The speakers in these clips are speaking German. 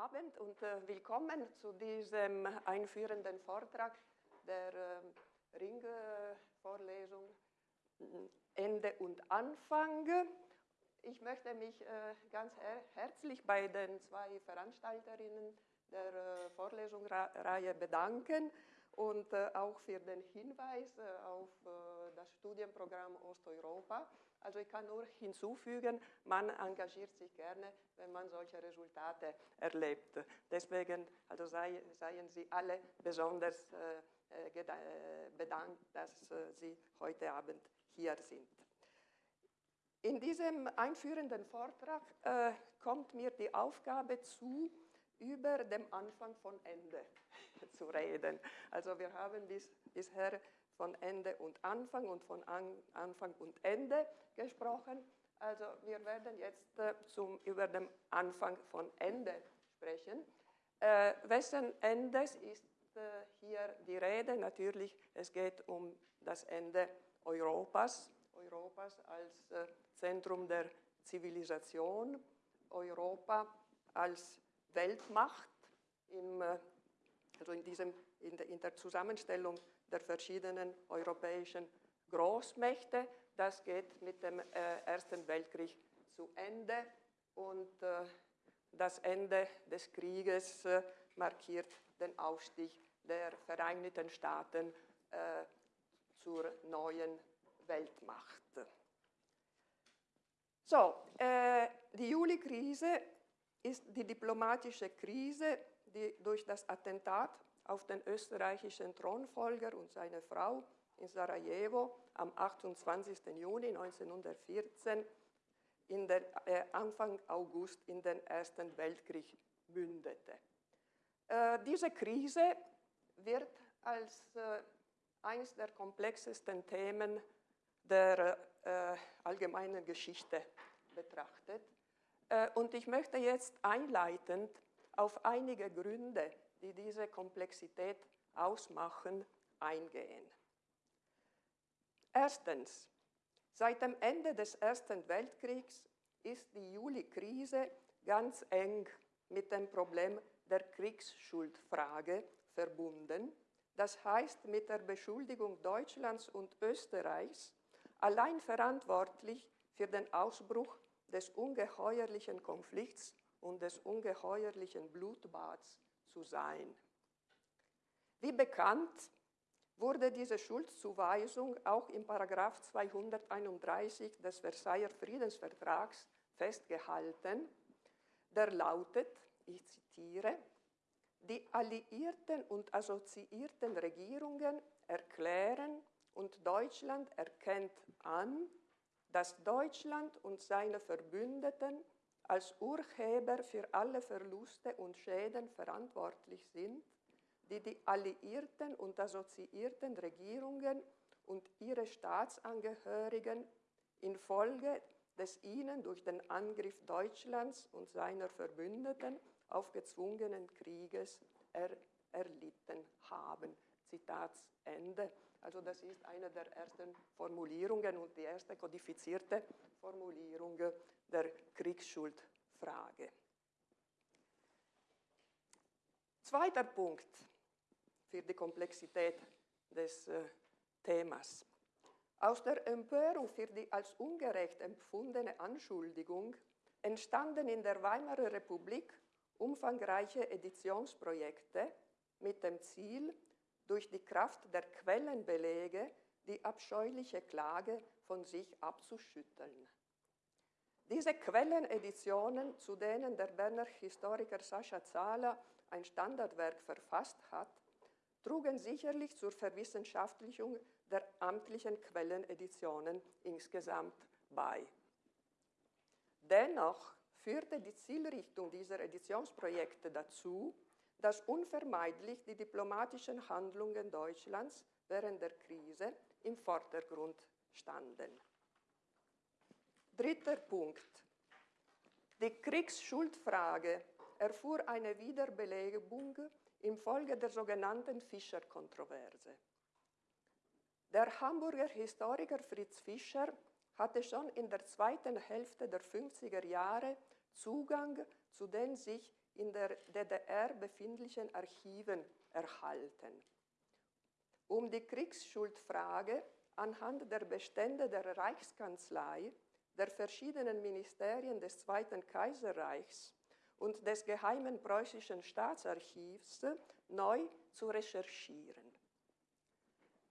Abend und äh, willkommen zu diesem einführenden Vortrag der äh, Ringvorlesung äh, Ende und Anfang. Ich möchte mich äh, ganz her herzlich bei den zwei Veranstalterinnen der äh, Vorlesungsreihe bedanken und äh, auch für den Hinweis auf das Studienprogramm Osteuropa. Also ich kann nur hinzufügen, man engagiert sich gerne, wenn man solche Resultate erlebt. Deswegen also sei, seien Sie alle besonders äh, äh, äh bedankt, dass äh, Sie heute Abend hier sind. In diesem einführenden Vortrag äh, kommt mir die Aufgabe zu, über dem Anfang von Ende zu reden. Also wir haben bis, bisher von Ende und Anfang und von An Anfang und Ende gesprochen. Also wir werden jetzt äh, zum, über den Anfang von Ende sprechen. Äh, wessen Endes ist äh, hier die Rede? Natürlich, es geht um das Ende Europas, Europas als äh, Zentrum der Zivilisation, Europa als Weltmacht, im, äh, also in, diesem, in, der, in der Zusammenstellung der verschiedenen europäischen Großmächte. Das geht mit dem äh, Ersten Weltkrieg zu Ende und äh, das Ende des Krieges äh, markiert den Aufstieg der Vereinigten Staaten zur neuen Weltmacht. So, die Juli-Krise ist die diplomatische Krise, die durch das Attentat auf den österreichischen Thronfolger und seine Frau in Sarajevo am 28. Juni 1914 in den, äh, Anfang August in den Ersten Weltkrieg mündete. Äh, diese Krise wird als äh, eines der komplexesten Themen der äh, allgemeinen Geschichte betrachtet. Äh, und ich möchte jetzt einleitend auf einige Gründe die diese Komplexität ausmachen, eingehen. Erstens, seit dem Ende des Ersten Weltkriegs ist die Juli-Krise ganz eng mit dem Problem der Kriegsschuldfrage verbunden, das heißt mit der Beschuldigung Deutschlands und Österreichs, allein verantwortlich für den Ausbruch des ungeheuerlichen Konflikts und des ungeheuerlichen Blutbads zu sein. Wie bekannt wurde diese Schuldzuweisung auch im Paragraph 231 des Versailler Friedensvertrags festgehalten, der lautet, ich zitiere, die alliierten und assoziierten Regierungen erklären und Deutschland erkennt an, dass Deutschland und seine Verbündeten als Urheber für alle Verluste und Schäden verantwortlich sind, die die alliierten und assoziierten Regierungen und ihre Staatsangehörigen infolge des ihnen durch den Angriff Deutschlands und seiner Verbündeten aufgezwungenen Krieges er, erlitten haben. Zitat Ende. Also das ist eine der ersten Formulierungen und die erste kodifizierte Formulierung der Kriegsschuldfrage. Zweiter Punkt für die Komplexität des äh, Themas. Aus der Empörung für die als ungerecht empfundene Anschuldigung entstanden in der Weimarer Republik umfangreiche Editionsprojekte mit dem Ziel, durch die Kraft der Quellenbelege die abscheuliche Klage von sich abzuschütteln. Diese Quelleneditionen, zu denen der Berner Historiker Sascha Zahler ein Standardwerk verfasst hat, trugen sicherlich zur Verwissenschaftlichung der amtlichen Quelleneditionen insgesamt bei. Dennoch führte die Zielrichtung dieser Editionsprojekte dazu, dass unvermeidlich die diplomatischen Handlungen Deutschlands während der Krise im Vordergrund standen. Dritter Punkt. Die Kriegsschuldfrage erfuhr eine Wiederbelebung infolge der sogenannten Fischer-Kontroverse. Der Hamburger Historiker Fritz Fischer hatte schon in der zweiten Hälfte der 50er Jahre Zugang zu den sich in der DDR befindlichen Archiven erhalten. Um die Kriegsschuldfrage anhand der Bestände der Reichskanzlei, der verschiedenen Ministerien des Zweiten Kaiserreichs und des Geheimen Preußischen Staatsarchivs neu zu recherchieren.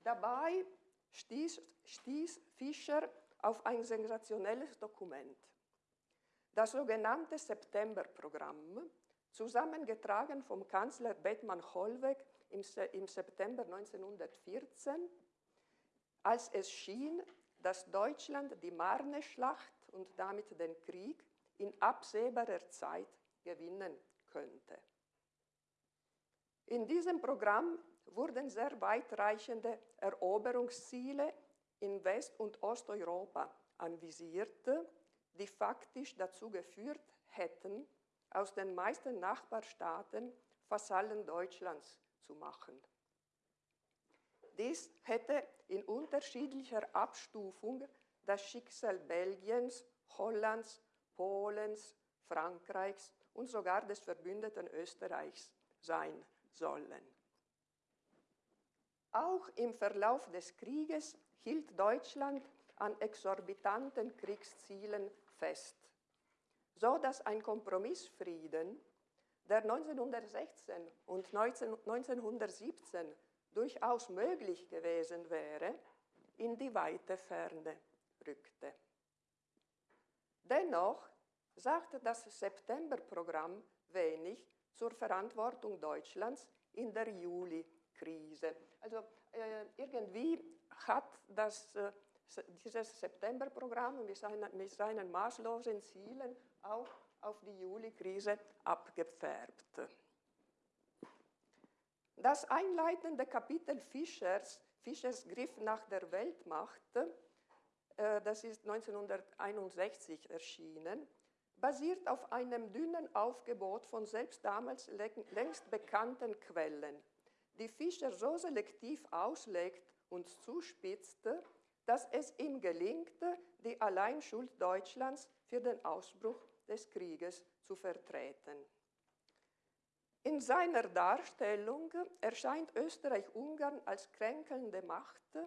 Dabei stieß, stieß Fischer auf ein sensationelles Dokument. Das sogenannte Septemberprogramm, zusammengetragen vom Kanzler Bethmann Hollweg im, im September 1914, als es schien, dass Deutschland die Marne-Schlacht und damit den Krieg in absehbarer Zeit gewinnen könnte. In diesem Programm wurden sehr weitreichende Eroberungsziele in West- und Osteuropa anvisiert, die faktisch dazu geführt hätten, aus den meisten Nachbarstaaten Vasallen Deutschlands zu machen. Dies hätte in unterschiedlicher Abstufung das Schicksal Belgiens, Hollands, Polens, Frankreichs und sogar des verbündeten Österreichs sein sollen. Auch im Verlauf des Krieges hielt Deutschland an exorbitanten Kriegszielen fest, so dass ein Kompromissfrieden, der 1916 und 1917 durchaus möglich gewesen wäre, in die weite Ferne rückte. Dennoch sagte das Septemberprogramm wenig zur Verantwortung Deutschlands in der Juli-Krise. Also äh, irgendwie hat das, äh, dieses Septemberprogramm mit mit seinen maßlosen Zielen auch auf die Juli-Krise abgefärbt. Das einleitende Kapitel Fischers, Fischers Griff nach der Weltmacht, äh, das ist 1961 erschienen, basiert auf einem dünnen Aufgebot von selbst damals längst bekannten Quellen, die Fischer so selektiv auslegt und zuspitzte, dass es ihm gelingt, die Alleinschuld Deutschlands für den Ausbruch des Krieges zu vertreten. In seiner Darstellung erscheint Österreich-Ungarn als kränkelnde Macht,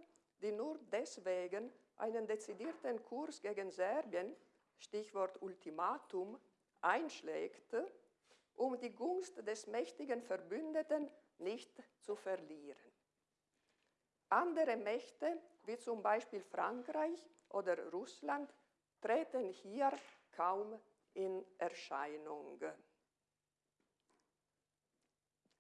die nur deswegen einen dezidierten Kurs gegen Serbien Stichwort Ultimatum, einschlägt, um die Gunst des mächtigen Verbündeten nicht zu verlieren. Andere Mächte, wie zum Beispiel Frankreich oder Russland, treten hier kaum in Erscheinung.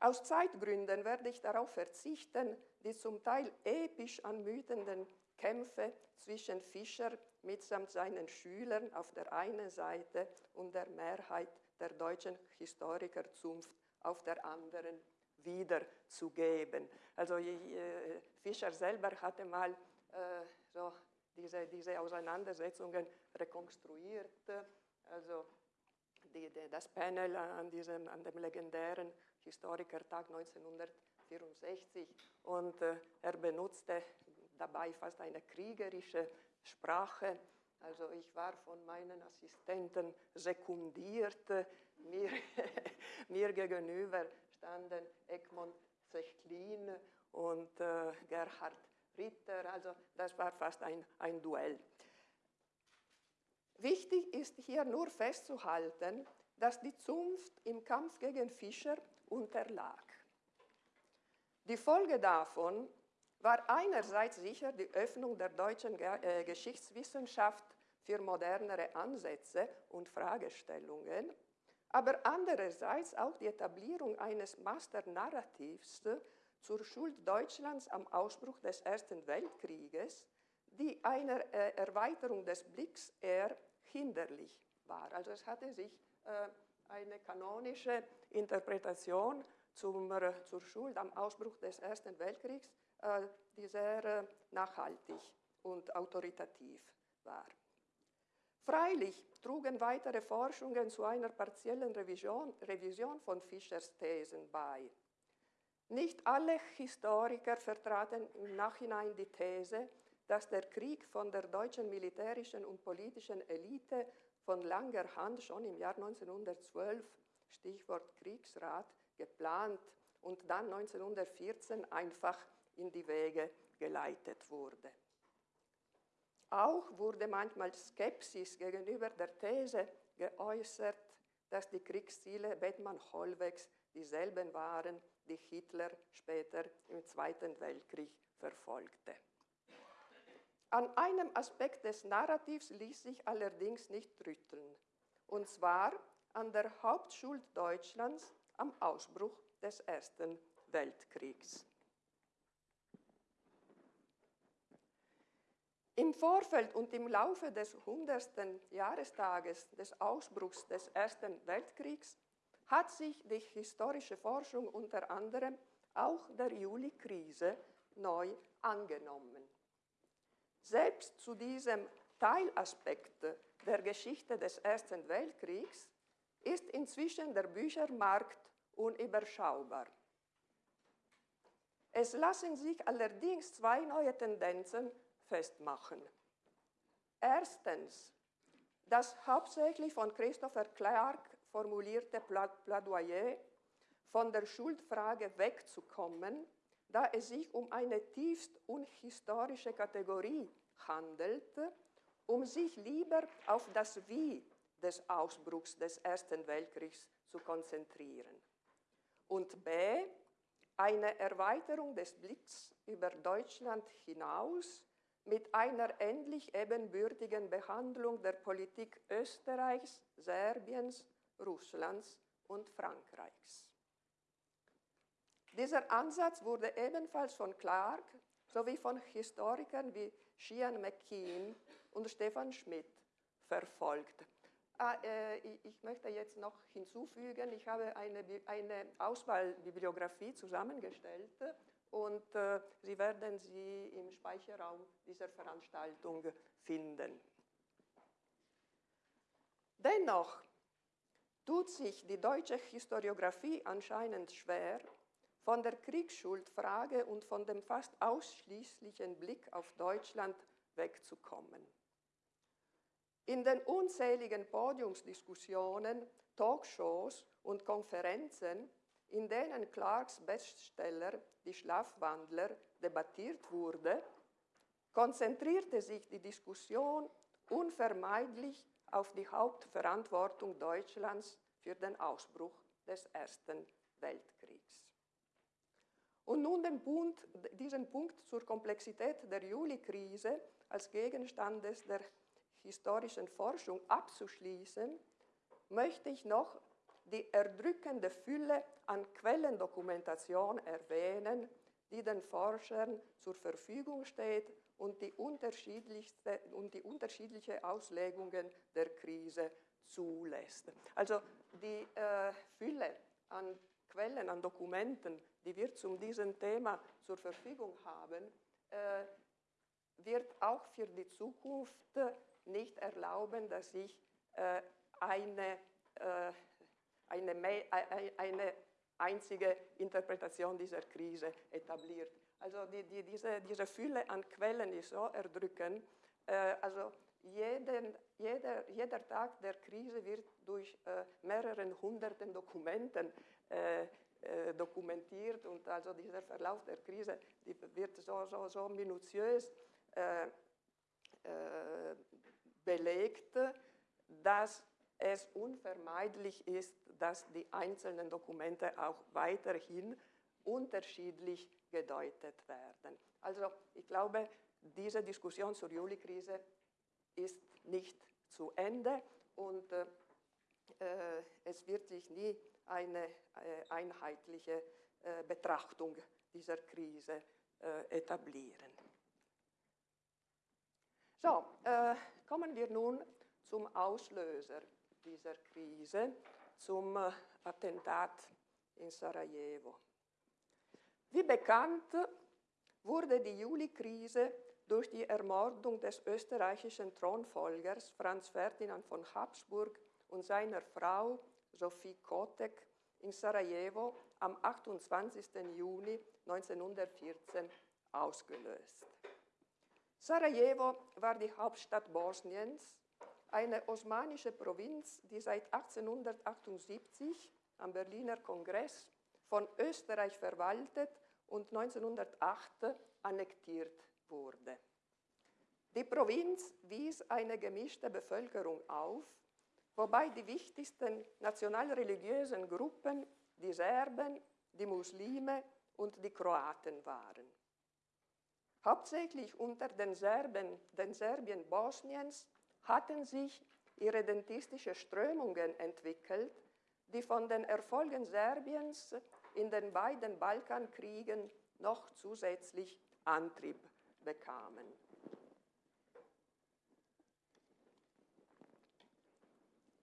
Aus Zeitgründen werde ich darauf verzichten, die zum Teil episch anmutenden Kämpfe zwischen Fischer mitsamt seinen Schülern auf der einen Seite und der Mehrheit der deutschen Historikerzunft auf der anderen wiederzugeben. Also Fischer selber hatte mal äh, so diese, diese Auseinandersetzungen rekonstruiert. Also die, die, das Panel an, diesem, an dem legendären Historikertag 1964 und äh, er benutzte dabei fast eine kriegerische Sprache. Also ich war von meinen Assistenten sekundiert. Mir, mir gegenüber standen Egmont Zechlin und äh, Gerhard Ritter. Also das war fast ein, ein Duell. Wichtig ist hier nur festzuhalten, dass die Zunft im Kampf gegen Fischer unterlag. Die Folge davon war einerseits sicher die Öffnung der deutschen äh, Geschichtswissenschaft für modernere Ansätze und Fragestellungen, aber andererseits auch die Etablierung eines Masternarrativs zur Schuld Deutschlands am Ausbruch des Ersten Weltkrieges, die einer äh, Erweiterung des Blicks eher hinderlich war. Also es hatte sich äh, eine kanonische Interpretation zum, zur Schuld am Ausbruch des Ersten Weltkriegs äh, die sehr äh, nachhaltig und autoritativ war. Freilich trugen weitere Forschungen zu einer partiellen Revision, Revision von Fischers Thesen bei. Nicht alle Historiker vertraten im Nachhinein die These, dass der Krieg von der deutschen militärischen und politischen Elite von langer Hand schon im Jahr 1912 Stichwort Kriegsrat, geplant und dann 1914 einfach in die Wege geleitet wurde. Auch wurde manchmal Skepsis gegenüber der These geäußert, dass die Kriegsziele Bethmann-Hollwegs dieselben waren, die Hitler später im Zweiten Weltkrieg verfolgte. An einem Aspekt des Narrativs ließ sich allerdings nicht rütteln, und zwar an der Hauptschuld Deutschlands am Ausbruch des Ersten Weltkriegs. Im Vorfeld und im Laufe des 100. Jahrestages des Ausbruchs des Ersten Weltkriegs hat sich die historische Forschung unter anderem auch der Juli-Krise neu angenommen. Selbst zu diesem Teilaspekt der Geschichte des Ersten Weltkriegs ist inzwischen der Büchermarkt unüberschaubar. Es lassen sich allerdings zwei neue Tendenzen festmachen. Erstens, das hauptsächlich von Christopher Clark formulierte Plädoyer, von der Schuldfrage wegzukommen, da es sich um eine tiefst unhistorische Kategorie handelt, um sich lieber auf das Wie des Ausbruchs des Ersten Weltkriegs zu konzentrieren. Und b. Eine Erweiterung des Blicks über Deutschland hinaus mit einer endlich ebenbürtigen Behandlung der Politik Österreichs, Serbiens, Russlands und Frankreichs. Dieser Ansatz wurde ebenfalls von Clark sowie von Historikern wie Sheehan McKean und Stefan Schmidt verfolgt. Ah, äh, ich möchte jetzt noch hinzufügen, ich habe eine, eine Auswahlbibliografie zusammengestellt und äh, Sie werden sie im Speicherraum dieser Veranstaltung finden. Dennoch tut sich die deutsche Historiographie anscheinend schwer, von der Kriegsschuldfrage und von dem fast ausschließlichen Blick auf Deutschland wegzukommen. In den unzähligen Podiumsdiskussionen, Talkshows und Konferenzen, in denen Clarks Bestseller Die Schlafwandler debattiert wurde, konzentrierte sich die Diskussion unvermeidlich auf die Hauptverantwortung Deutschlands für den Ausbruch des Ersten Weltkriegs. Und nun den Punkt, diesen Punkt zur Komplexität der Juli-Krise als Gegenstand der historischen Forschung abzuschließen, möchte ich noch die erdrückende Fülle an Quellendokumentation erwähnen, die den Forschern zur Verfügung steht und die, unterschiedlichste, und die unterschiedliche Auslegungen der Krise zulässt. Also die äh, Fülle an Quellen, an Dokumenten, die wir zu diesem Thema zur Verfügung haben, äh, wird auch für die Zukunft nicht erlauben, dass sich äh, eine, äh, eine, eine einzige Interpretation dieser Krise etabliert. Also die, die, diese, diese Fülle an Quellen ist so erdrückend. Also jeden, jeder, jeder Tag der Krise wird durch äh, mehreren hunderten Dokumenten äh, äh, dokumentiert und also dieser Verlauf der Krise die wird so, so, so minutiös äh, äh, belegt, dass es unvermeidlich ist, dass die einzelnen Dokumente auch weiterhin unterschiedlich gedeutet werden. Also ich glaube, diese Diskussion zur Juli-Krise ist nicht zu Ende und äh, es wird sich nie eine äh, einheitliche äh, Betrachtung dieser Krise äh, etablieren. So, kommen wir nun zum Auslöser dieser Krise, zum Attentat in Sarajevo. Wie bekannt wurde die Juli-Krise durch die Ermordung des österreichischen Thronfolgers Franz Ferdinand von Habsburg und seiner Frau Sophie Kotek in Sarajevo am 28. Juni 1914 ausgelöst. Sarajevo war die Hauptstadt Bosniens, eine osmanische Provinz, die seit 1878 am Berliner Kongress von Österreich verwaltet und 1908 annektiert wurde. Die Provinz wies eine gemischte Bevölkerung auf, wobei die wichtigsten nationalreligiösen Gruppen die Serben, die Muslime und die Kroaten waren. Hauptsächlich unter den Serben, den Serbien Bosniens, hatten sich irredentistische Strömungen entwickelt, die von den Erfolgen Serbiens in den beiden Balkankriegen noch zusätzlich Antrieb bekamen.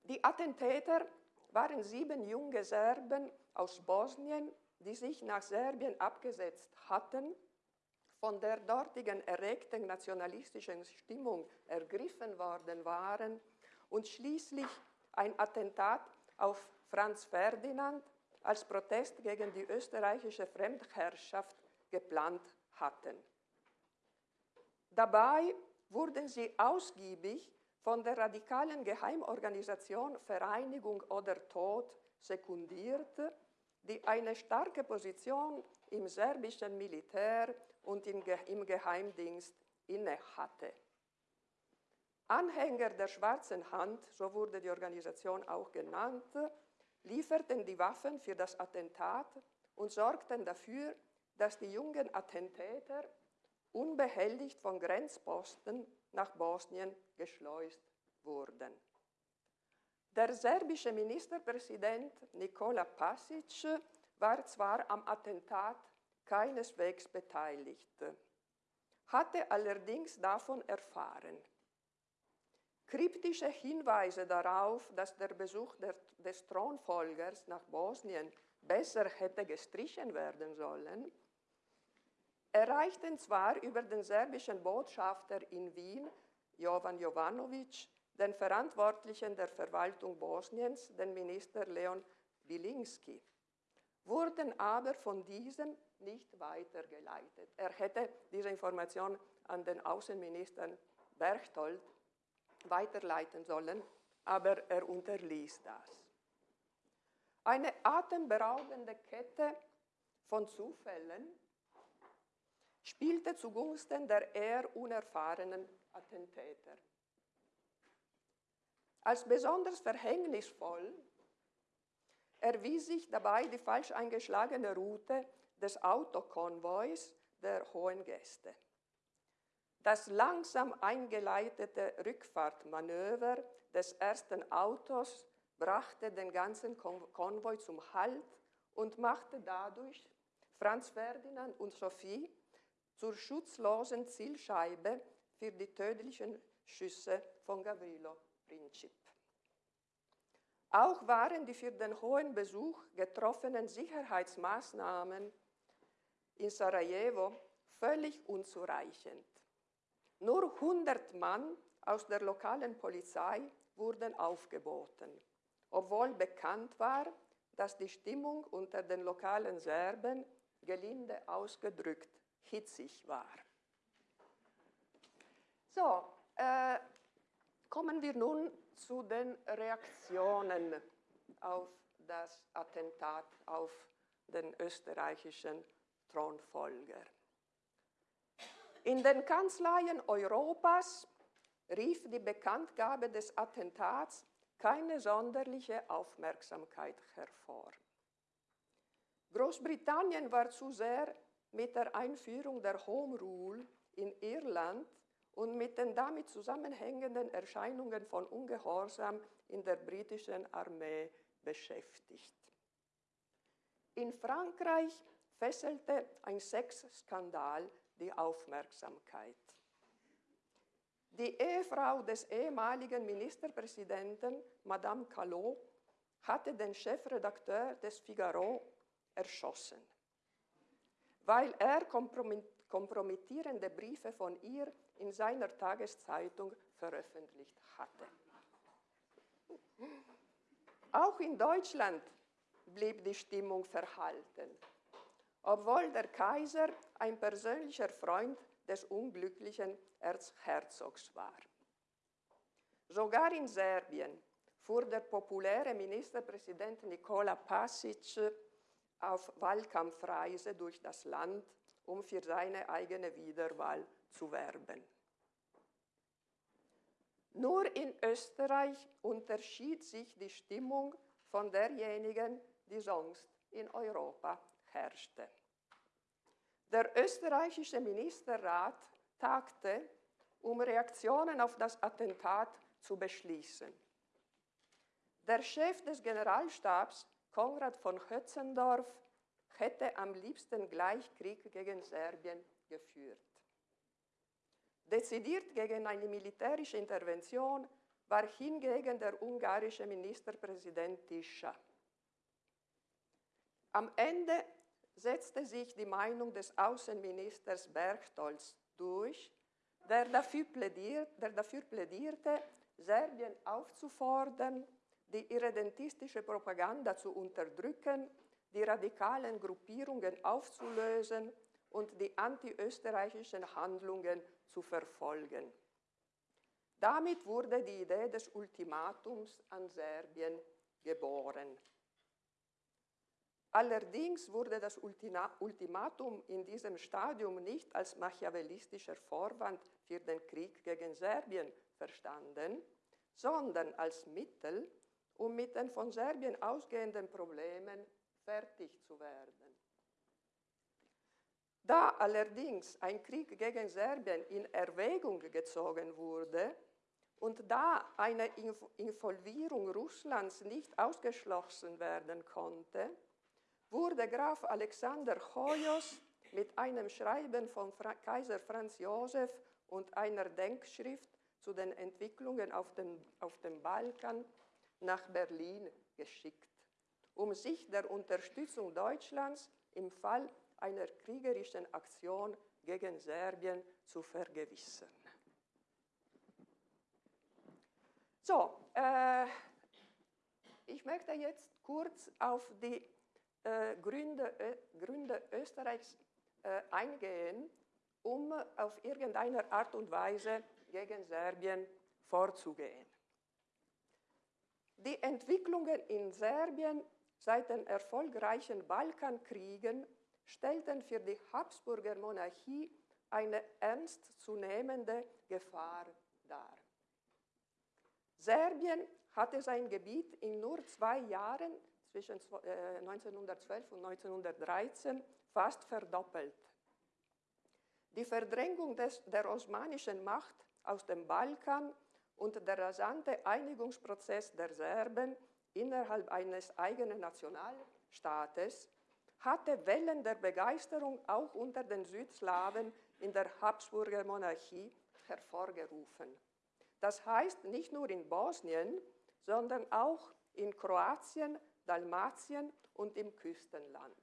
Die Attentäter waren sieben junge Serben aus Bosnien, die sich nach Serbien abgesetzt hatten, von der dortigen erregten nationalistischen Stimmung ergriffen worden waren und schließlich ein Attentat auf Franz Ferdinand als Protest gegen die österreichische Fremdherrschaft geplant hatten. Dabei wurden sie ausgiebig von der radikalen Geheimorganisation Vereinigung oder Tod sekundiert, die eine starke Position im serbischen Militär und im Geheimdienst innehatte. Anhänger der Schwarzen Hand, so wurde die Organisation auch genannt, lieferten die Waffen für das Attentat und sorgten dafür, dass die jungen Attentäter unbehelligt von Grenzposten nach Bosnien geschleust wurden. Der serbische Ministerpräsident Nikola Pasic war zwar am Attentat keineswegs beteiligt, hatte allerdings davon erfahren. Kryptische Hinweise darauf, dass der Besuch der, des Thronfolgers nach Bosnien besser hätte gestrichen werden sollen, erreichten zwar über den serbischen Botschafter in Wien, Jovan Jovanovic, den Verantwortlichen der Verwaltung Bosniens, den Minister Leon Wilinski, wurden aber von diesem nicht weitergeleitet. Er hätte diese Information an den Außenminister Berchtold weiterleiten sollen, aber er unterließ das. Eine atemberaubende Kette von Zufällen spielte zugunsten der eher unerfahrenen Attentäter. Als besonders verhängnisvoll erwies sich dabei die falsch eingeschlagene Route des Autokonvois der Hohen Gäste. Das langsam eingeleitete Rückfahrtmanöver des ersten Autos brachte den ganzen Konvoi zum Halt und machte dadurch Franz Ferdinand und Sophie zur schutzlosen Zielscheibe für die tödlichen Schüsse von Gavrilo Princip. Auch waren die für den hohen Besuch getroffenen Sicherheitsmaßnahmen in Sarajevo völlig unzureichend. Nur 100 Mann aus der lokalen Polizei wurden aufgeboten, obwohl bekannt war, dass die Stimmung unter den lokalen Serben gelinde ausgedrückt hitzig war. So, äh, kommen wir nun zu den Reaktionen auf das Attentat auf den österreichischen Thronfolger. In den Kanzleien Europas rief die Bekanntgabe des Attentats keine sonderliche Aufmerksamkeit hervor. Großbritannien war zu sehr mit der Einführung der Home Rule in Irland und mit den damit zusammenhängenden Erscheinungen von Ungehorsam in der britischen Armee beschäftigt. In Frankreich fesselte ein Sexskandal die Aufmerksamkeit. Die Ehefrau des ehemaligen Ministerpräsidenten, Madame Callot, hatte den Chefredakteur des Figaro erschossen, weil er kompromittierende Briefe von ihr in seiner Tageszeitung veröffentlicht hatte. Auch in Deutschland blieb die Stimmung verhalten obwohl der Kaiser ein persönlicher Freund des unglücklichen Erzherzogs war. Sogar in Serbien fuhr der populäre Ministerpräsident Nikola Pasic auf Wahlkampfreise durch das Land, um für seine eigene Wiederwahl zu werben. Nur in Österreich unterschied sich die Stimmung von derjenigen, die sonst in Europa herrschte. Der österreichische Ministerrat tagte, um Reaktionen auf das Attentat zu beschließen. Der Chef des Generalstabs, Konrad von Hötzendorf, hätte am liebsten gleich Krieg gegen Serbien geführt. Dezidiert gegen eine militärische Intervention war hingegen der ungarische Ministerpräsident Tischa. Am Ende setzte sich die Meinung des Außenministers Berchtolz durch, der dafür, plädiert, der dafür plädierte, Serbien aufzufordern, die irredentistische Propaganda zu unterdrücken, die radikalen Gruppierungen aufzulösen und die antiösterreichischen Handlungen zu verfolgen. Damit wurde die Idee des Ultimatums an Serbien geboren. Allerdings wurde das Ultimatum in diesem Stadium nicht als machiavellistischer Vorwand für den Krieg gegen Serbien verstanden, sondern als Mittel, um mit den von Serbien ausgehenden Problemen fertig zu werden. Da allerdings ein Krieg gegen Serbien in Erwägung gezogen wurde und da eine Involvierung Russlands nicht ausgeschlossen werden konnte, wurde Graf Alexander Choyos mit einem Schreiben von Fra Kaiser Franz Josef und einer Denkschrift zu den Entwicklungen auf dem, auf dem Balkan nach Berlin geschickt, um sich der Unterstützung Deutschlands im Fall einer kriegerischen Aktion gegen Serbien zu vergewissern. So, äh, ich möchte jetzt kurz auf die äh, Gründe, äh, Gründe, Österreichs äh, eingehen, um auf irgendeine Art und Weise gegen Serbien vorzugehen. Die Entwicklungen in Serbien seit den erfolgreichen Balkankriegen stellten für die Habsburger Monarchie eine ernstzunehmende Gefahr dar. Serbien hatte sein Gebiet in nur zwei Jahren zwischen 1912 äh, und 1913 fast verdoppelt. Die Verdrängung des, der osmanischen Macht aus dem Balkan und der rasante Einigungsprozess der Serben innerhalb eines eigenen Nationalstaates hatte Wellen der Begeisterung auch unter den Südslawen in der Habsburger Monarchie hervorgerufen. Das heißt nicht nur in Bosnien, sondern auch in Kroatien, Dalmatien und im Küstenland.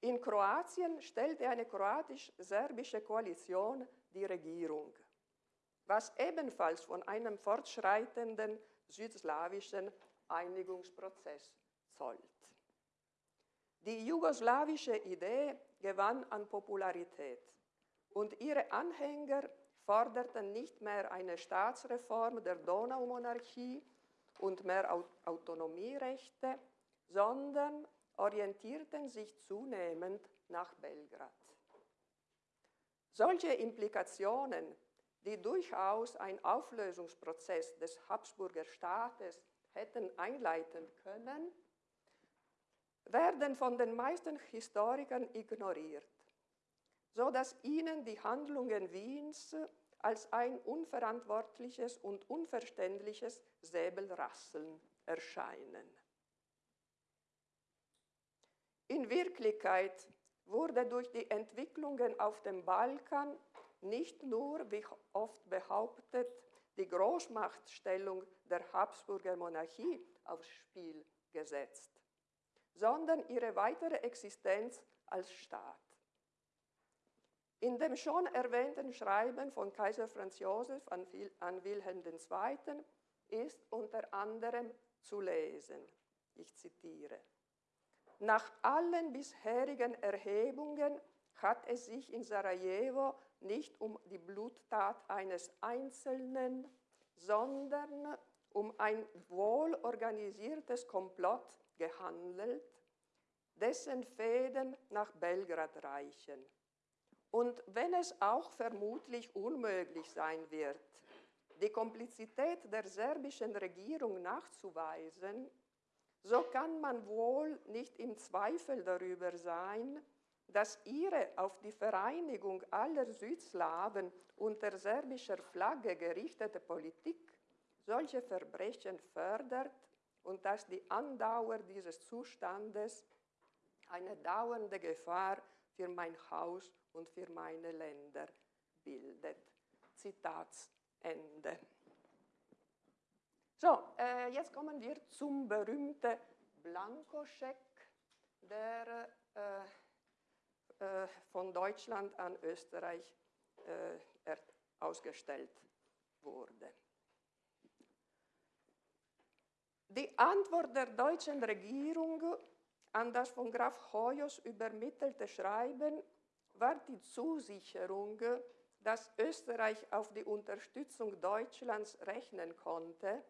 In Kroatien stellte eine kroatisch-serbische Koalition die Regierung, was ebenfalls von einem fortschreitenden südslawischen Einigungsprozess zollt. Die jugoslawische Idee gewann an Popularität und ihre Anhänger forderten nicht mehr eine Staatsreform der Donaumonarchie und mehr Autonomierechte, sondern orientierten sich zunehmend nach Belgrad. Solche Implikationen, die durchaus ein Auflösungsprozess des Habsburger Staates hätten einleiten können, werden von den meisten Historikern ignoriert, so dass ihnen die Handlungen Wiens als ein unverantwortliches und unverständliches Säbelrasseln erscheinen. In Wirklichkeit wurde durch die Entwicklungen auf dem Balkan nicht nur, wie oft behauptet, die Großmachtstellung der Habsburger Monarchie aufs Spiel gesetzt sondern ihre weitere Existenz als Staat. In dem schon erwähnten Schreiben von Kaiser Franz Josef an, Wilhelm II. ist unter anderem zu lesen, ich zitiere, nach allen bisherigen Erhebungen hat es sich in Sarajevo nicht um die Bluttat eines Einzelnen, sondern um ein wohlorganisiertes Komplott gehandelt, dessen Fäden nach Belgrad reichen. Und wenn es auch vermutlich unmöglich sein wird, die Komplizität der serbischen Regierung nachzuweisen, so kann man wohl nicht im Zweifel darüber sein, dass ihre auf die Vereinigung aller Südslawen unter serbischer Flagge gerichtete Politik solche Verbrechen fördert und dass die Andauer dieses Zustandes eine dauernde Gefahr für mein Haus und für meine Länder bildet. Zitatsende. So, äh, jetzt kommen wir zum berühmten Blankoscheck, der äh, von Deutschland an Österreich äh, ausgestellt wurde. Die Antwort der deutschen Regierung an das von Graf Hoyos übermittelte Schreiben war die Zusicherung, dass Österreich auf die Unterstützung Deutschlands rechnen konnte,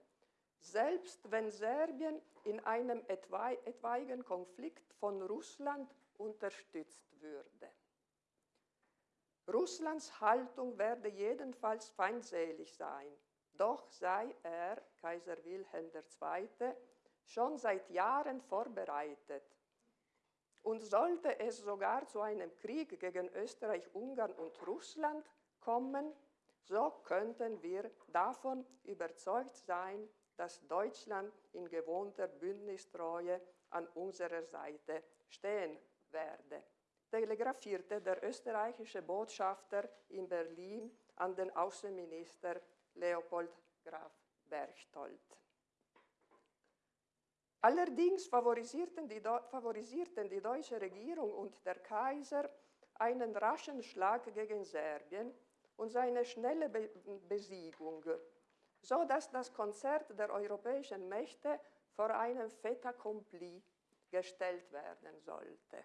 selbst wenn Serbien in einem etwaigen Konflikt von Russland unterstützt würde. Russlands Haltung werde jedenfalls feindselig sein, doch sei er, Kaiser Wilhelm II., schon seit Jahren vorbereitet. Und sollte es sogar zu einem Krieg gegen Österreich, Ungarn und Russland kommen, so könnten wir davon überzeugt sein, dass Deutschland in gewohnter Bündnistreue an unserer Seite stehen werde, telegrafierte der österreichische Botschafter in Berlin an den Außenminister Leopold Graf Berchtold. Allerdings favorisierten die, favorisierten die deutsche Regierung und der Kaiser einen raschen Schlag gegen Serbien und seine schnelle Be Besiegung, so dass das Konzert der europäischen Mächte vor einem Fait accompli gestellt werden sollte.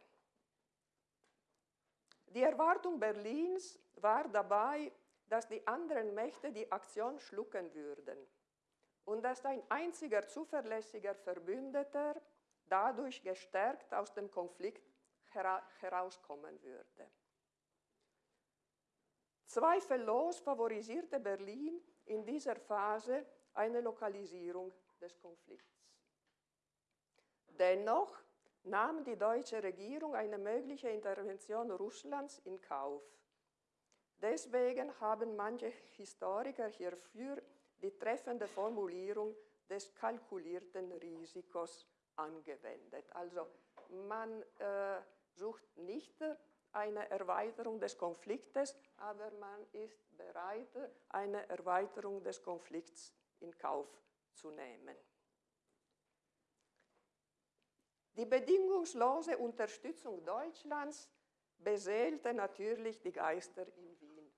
Die Erwartung Berlins war dabei, dass die anderen Mächte die Aktion schlucken würden und dass ein einziger zuverlässiger Verbündeter dadurch gestärkt aus dem Konflikt hera herauskommen würde. Zweifellos favorisierte Berlin in dieser Phase eine Lokalisierung des Konflikts. Dennoch nahm die deutsche Regierung eine mögliche Intervention Russlands in Kauf. Deswegen haben manche Historiker hierfür die treffende Formulierung des kalkulierten Risikos angewendet. Also man äh, sucht nicht eine Erweiterung des Konfliktes, aber man ist bereit, eine Erweiterung des Konflikts in Kauf zu nehmen. Die bedingungslose Unterstützung Deutschlands beseelte natürlich die Geister in Wien.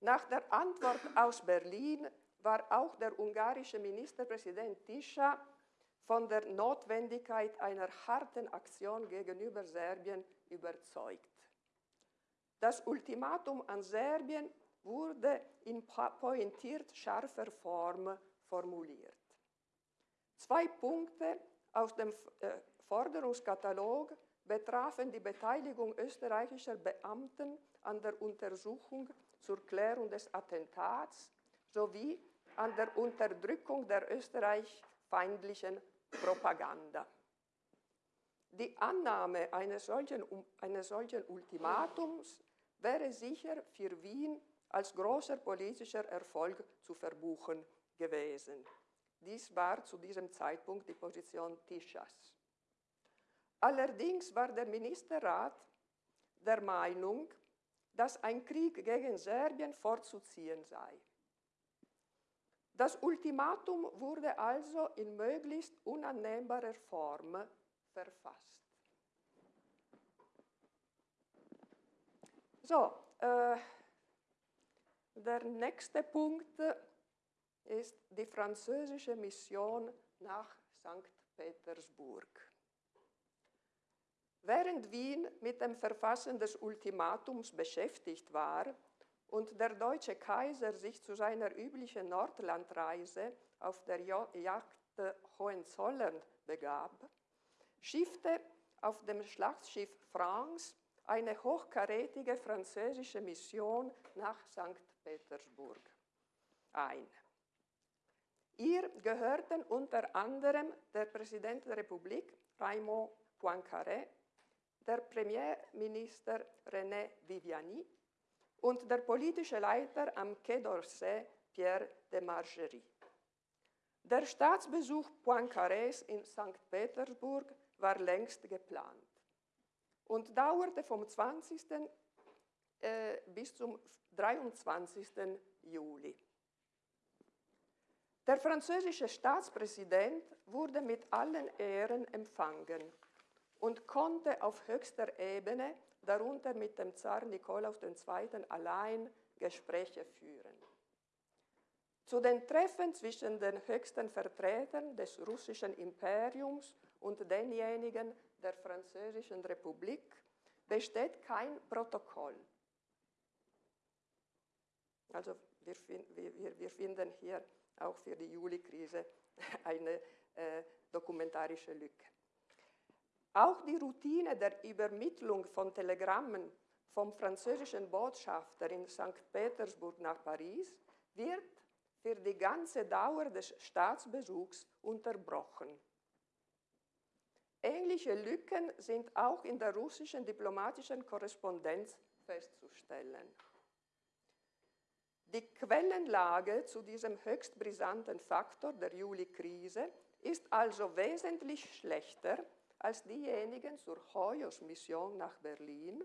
Nach der Antwort aus Berlin war auch der ungarische Ministerpräsident Tisza von der Notwendigkeit einer harten Aktion gegenüber Serbien überzeugt. Das Ultimatum an Serbien wurde in pointiert scharfer Form formuliert. Zwei Punkte aus dem äh, Forderungskatalog betrafen die Beteiligung österreichischer Beamten an der Untersuchung zur Klärung des Attentats sowie an der Unterdrückung der österreichfeindlichen Propaganda. Die Annahme eines solchen, eines solchen Ultimatums wäre sicher für Wien als großer politischer Erfolg zu verbuchen gewesen. Dies war zu diesem Zeitpunkt die Position Tischas. Allerdings war der Ministerrat der Meinung, dass ein Krieg gegen Serbien vorzuziehen sei. Das Ultimatum wurde also in möglichst unannehmbarer Form verfasst. So, äh, der nächste Punkt ist die französische Mission nach St. Petersburg. Während Wien mit dem Verfassen des Ultimatums beschäftigt war und der deutsche Kaiser sich zu seiner üblichen Nordlandreise auf der Jagd Hohenzollern begab, schiffte auf dem Schlachtschiff France eine hochkarätige französische Mission nach St. Petersburg ein. Ihr gehörten unter anderem der Präsident der Republik, Raymond Poincaré, der Premierminister René Viviani und der politische Leiter am Quai d'Orsay, Pierre de Margerie. Der Staatsbesuch Poincarés in St. Petersburg war längst geplant und dauerte vom 20. Äh, bis zum 23. Juli. Der französische Staatspräsident wurde mit allen Ehren empfangen und konnte auf höchster Ebene, darunter mit dem Zar Nikolaus II. allein, Gespräche führen. Zu den Treffen zwischen den höchsten Vertretern des russischen Imperiums und denjenigen der Französischen Republik besteht kein Protokoll. Also wir, wir, wir finden hier auch für die Juli-Krise eine äh, dokumentarische Lücke. Auch die Routine der Übermittlung von Telegrammen vom französischen Botschafter in St. Petersburg nach Paris wird für die ganze Dauer des Staatsbesuchs unterbrochen. Ähnliche Lücken sind auch in der russischen diplomatischen Korrespondenz festzustellen. Die Quellenlage zu diesem höchst brisanten Faktor der Juli-Krise ist also wesentlich schlechter als diejenigen zur Hoyos-Mission nach Berlin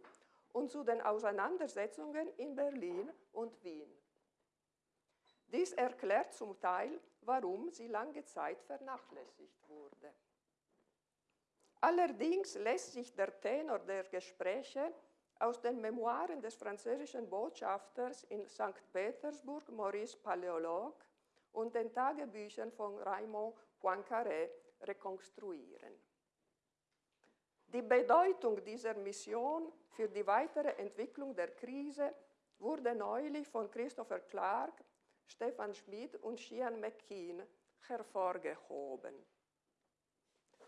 und zu den Auseinandersetzungen in Berlin und Wien. Dies erklärt zum Teil, warum sie lange Zeit vernachlässigt wurde. Allerdings lässt sich der Tenor der Gespräche aus den Memoiren des französischen Botschafters in St. Petersburg, Maurice Paléologue, und den Tagebüchern von Raymond Poincaré rekonstruieren. Die Bedeutung dieser Mission für die weitere Entwicklung der Krise wurde neulich von Christopher Clark, Stefan Schmid und Shian McKean hervorgehoben.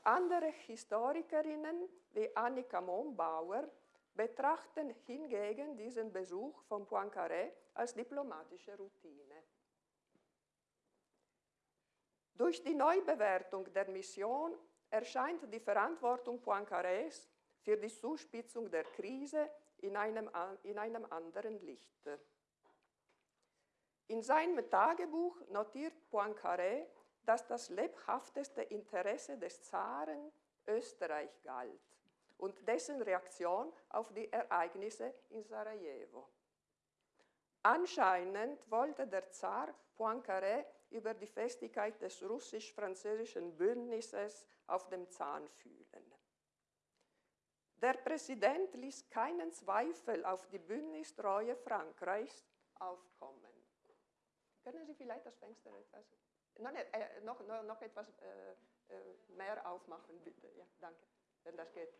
Andere Historikerinnen wie Annika Mombauer betrachten hingegen diesen Besuch von Poincaré als diplomatische Routine. Durch die Neubewertung der Mission erscheint die Verantwortung Poincarés für die Zuspitzung der Krise in einem, in einem anderen Licht. In seinem Tagebuch notiert Poincaré, dass das lebhafteste Interesse des Zaren Österreich galt und dessen Reaktion auf die Ereignisse in Sarajevo. Anscheinend wollte der Zar Poincaré über die Festigkeit des russisch-französischen Bündnisses auf dem Zahn fühlen. Der Präsident ließ keinen Zweifel auf die Bündnistreue Frankreichs aufkommen. Können Sie vielleicht das Fenster etwas, noch, äh, noch, noch, noch etwas äh, äh, mehr aufmachen, bitte? Ja, danke, wenn das geht.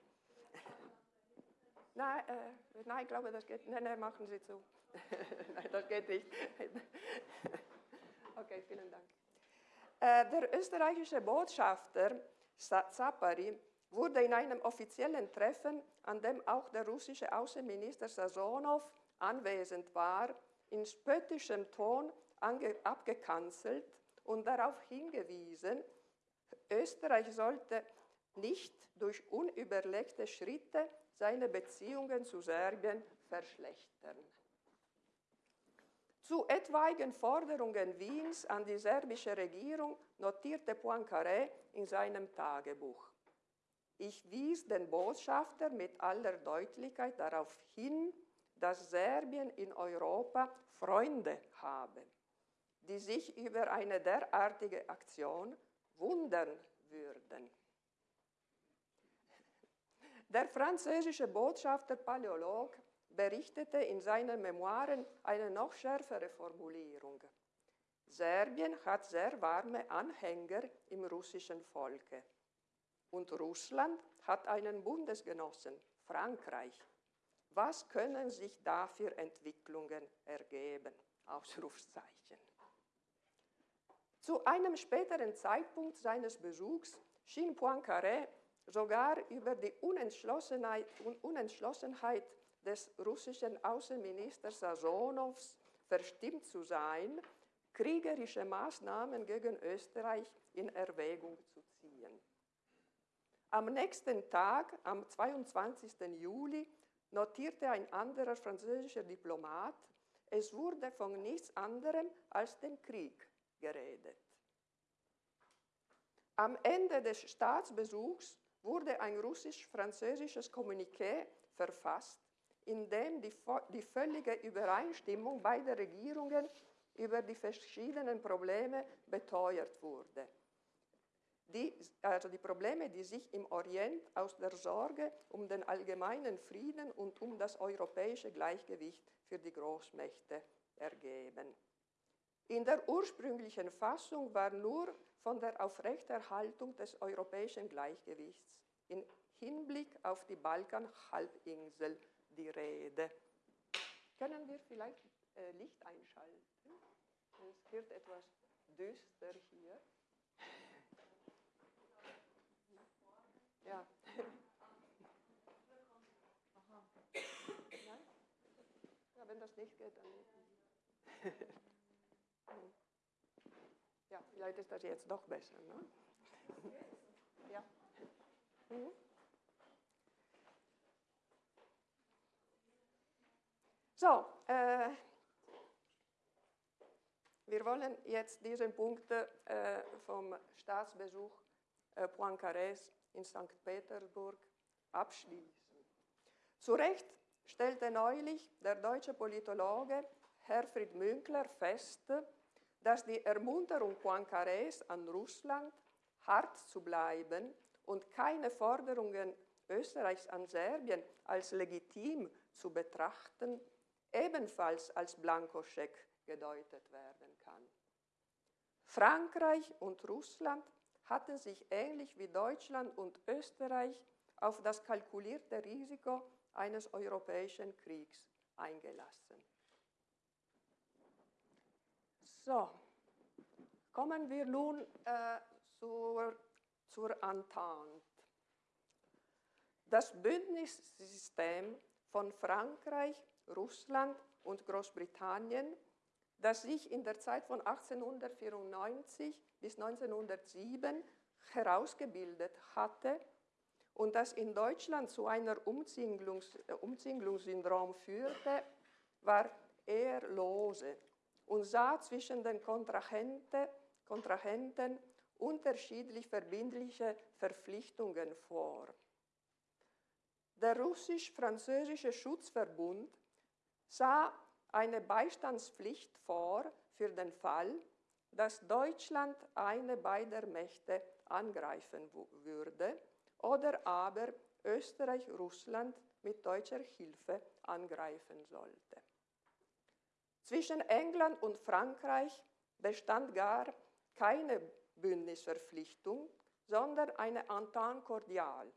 Nein, äh, nein, ich glaube, das geht. Nein, nein, machen Sie zu. nein, das geht nicht. okay, vielen Dank. Äh, der österreichische Botschafter Zapari wurde in einem offiziellen Treffen, an dem auch der russische Außenminister Sasonov anwesend war, in spöttischem Ton abgekanzelt und darauf hingewiesen, Österreich sollte nicht durch unüberlegte Schritte seine Beziehungen zu Serbien verschlechtern. Zu etwaigen Forderungen Wiens an die serbische Regierung notierte Poincaré in seinem Tagebuch. Ich wies den Botschafter mit aller Deutlichkeit darauf hin, dass Serbien in Europa Freunde habe, die sich über eine derartige Aktion wundern würden. Der französische Botschafter Paläolog berichtete in seinen Memoiren eine noch schärfere Formulierung. Serbien hat sehr warme Anhänger im russischen Volke. Und Russland hat einen Bundesgenossen, Frankreich. Was können sich da für Entwicklungen ergeben? Ausrufzeichen. Zu einem späteren Zeitpunkt seines Besuchs schien Poincaré sogar über die Unentschlossenheit, Unentschlossenheit des russischen Außenministers Sasonows verstimmt zu sein, kriegerische Maßnahmen gegen Österreich in Erwägung zu ziehen. Am nächsten Tag, am 22. Juli, notierte ein anderer französischer Diplomat, es wurde von nichts anderem als dem Krieg geredet. Am Ende des Staatsbesuchs wurde ein russisch-französisches Kommuniqué verfasst, in dem die, die völlige Übereinstimmung beider Regierungen über die verschiedenen Probleme beteuert wurde. Die, also die Probleme, die sich im Orient aus der Sorge um den allgemeinen Frieden und um das europäische Gleichgewicht für die Großmächte ergeben. In der ursprünglichen Fassung war nur von der Aufrechterhaltung des europäischen Gleichgewichts in Hinblick auf die Balkanhalbinsel die Rede. Können wir vielleicht äh, Licht einschalten? Es wird etwas düster hier. Ja. ja, wenn das nicht geht, dann. Ja, vielleicht ist das jetzt doch besser. Ne? ja. Mhm. So, äh, wir wollen jetzt diesen Punkt äh, vom Staatsbesuch äh, Poincarés in St. Petersburg abschließen. Zu Recht stellte neulich der deutsche Politologe Herfried Münkler fest, dass die Ermunterung Poincarés an Russland, hart zu bleiben und keine Forderungen Österreichs an Serbien als legitim zu betrachten, ebenfalls als Blankoscheck gedeutet werden kann. Frankreich und Russland hatten sich ähnlich wie Deutschland und Österreich auf das kalkulierte Risiko eines europäischen Kriegs eingelassen. So, kommen wir nun äh, zur, zur Entente. Das Bündnissystem von Frankreich, Russland und Großbritannien, das sich in der Zeit von 1894 bis 1907 herausgebildet hatte und das in Deutschland zu einer Umzinglungs, äh, Umzinglungssyndrom führte, war eher lose und sah zwischen den Kontrahenten, Kontrahenten unterschiedlich verbindliche Verpflichtungen vor. Der russisch-französische Schutzverbund sah eine Beistandspflicht vor für den Fall, dass Deutschland eine beider Mächte angreifen würde oder aber Österreich Russland mit deutscher Hilfe angreifen sollte. Zwischen England und Frankreich bestand gar keine Bündnisverpflichtung, sondern eine Entente cordiale,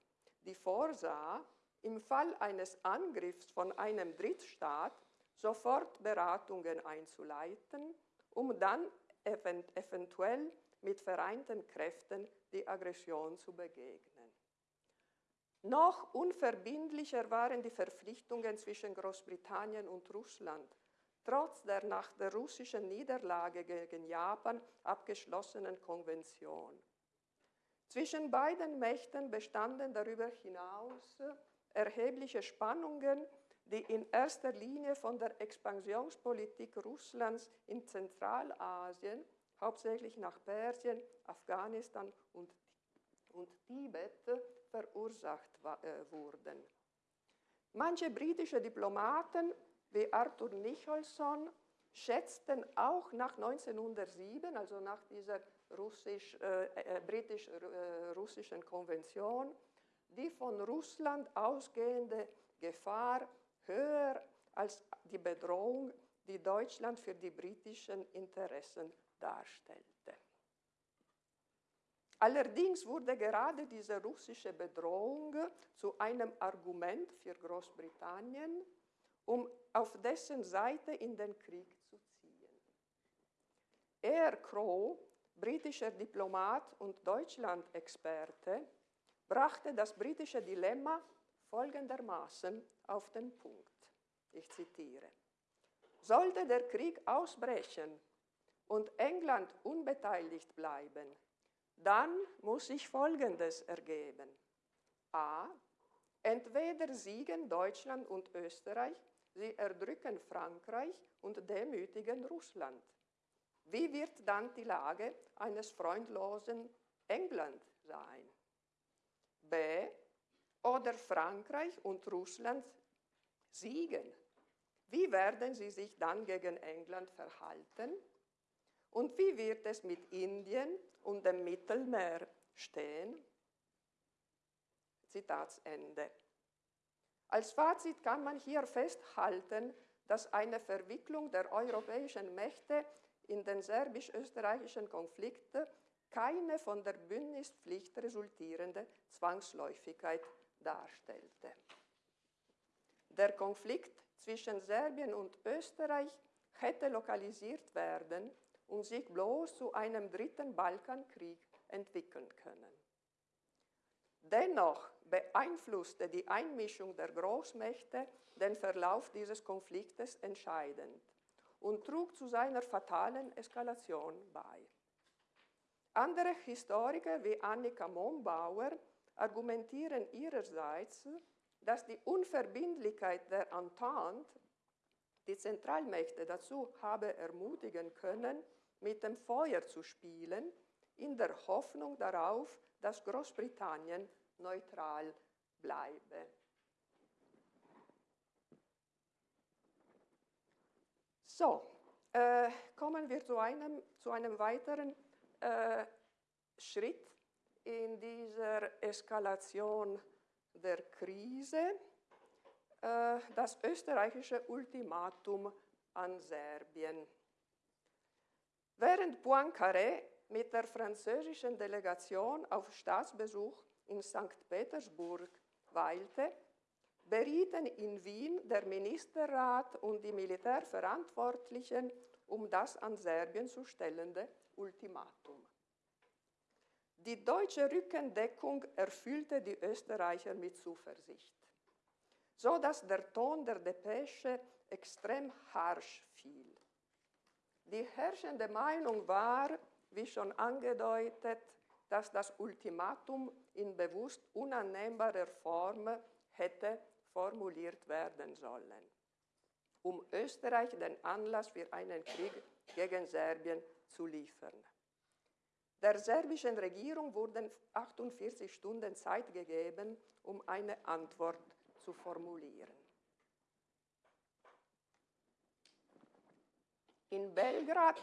die vorsah, im Fall eines Angriffs von einem Drittstaat sofort Beratungen einzuleiten, um dann eventuell mit vereinten Kräften die Aggression zu begegnen. Noch unverbindlicher waren die Verpflichtungen zwischen Großbritannien und Russland, trotz der nach der russischen Niederlage gegen Japan abgeschlossenen Konvention. Zwischen beiden Mächten bestanden darüber hinaus erhebliche Spannungen die in erster Linie von der Expansionspolitik Russlands in Zentralasien, hauptsächlich nach Persien, Afghanistan und, und Tibet, verursacht äh, wurden. Manche britische Diplomaten wie Arthur Nicholson schätzten auch nach 1907, also nach dieser russisch, äh, äh, britisch-russischen äh, Konvention, die von Russland ausgehende Gefahr höher als die Bedrohung, die Deutschland für die britischen Interessen darstellte. Allerdings wurde gerade diese russische Bedrohung zu einem Argument für Großbritannien, um auf dessen Seite in den Krieg zu ziehen. Er, Crow, britischer Diplomat und Deutschland-Experte, brachte das britische Dilemma folgendermaßen auf den Punkt. Ich zitiere. Sollte der Krieg ausbrechen und England unbeteiligt bleiben, dann muss sich Folgendes ergeben. A. Entweder siegen Deutschland und Österreich, sie erdrücken Frankreich und demütigen Russland. Wie wird dann die Lage eines freundlosen England sein? B. Oder Frankreich und Russland siegen. Wie werden sie sich dann gegen England verhalten? Und wie wird es mit Indien und dem Mittelmeer stehen? Zitatsende. Als Fazit kann man hier festhalten, dass eine Verwicklung der europäischen Mächte in den serbisch-österreichischen Konflikt keine von der Bündnispflicht resultierende Zwangsläufigkeit darstellte. Der Konflikt zwischen Serbien und Österreich hätte lokalisiert werden und sich bloß zu einem dritten Balkankrieg entwickeln können. Dennoch beeinflusste die Einmischung der Großmächte den Verlauf dieses Konfliktes entscheidend und trug zu seiner fatalen Eskalation bei. Andere Historiker wie Annika Mombauer argumentieren ihrerseits, dass die Unverbindlichkeit der Entente die Zentralmächte dazu habe ermutigen können, mit dem Feuer zu spielen, in der Hoffnung darauf, dass Großbritannien neutral bleibe. So, äh, kommen wir zu einem, zu einem weiteren äh, Schritt in dieser Eskalation der Krise, äh, das österreichische Ultimatum an Serbien. Während Poincaré mit der französischen Delegation auf Staatsbesuch in St. Petersburg weilte, berieten in Wien der Ministerrat und die Militärverantwortlichen um das an Serbien zu stellende Ultimatum. Die deutsche Rückendeckung erfüllte die Österreicher mit Zuversicht, so dass der Ton der Depesche extrem harsch fiel. Die herrschende Meinung war, wie schon angedeutet, dass das Ultimatum in bewusst unannehmbarer Form hätte formuliert werden sollen, um Österreich den Anlass für einen Krieg gegen Serbien zu liefern. Der serbischen Regierung wurden 48 Stunden Zeit gegeben, um eine Antwort zu formulieren. In Belgrad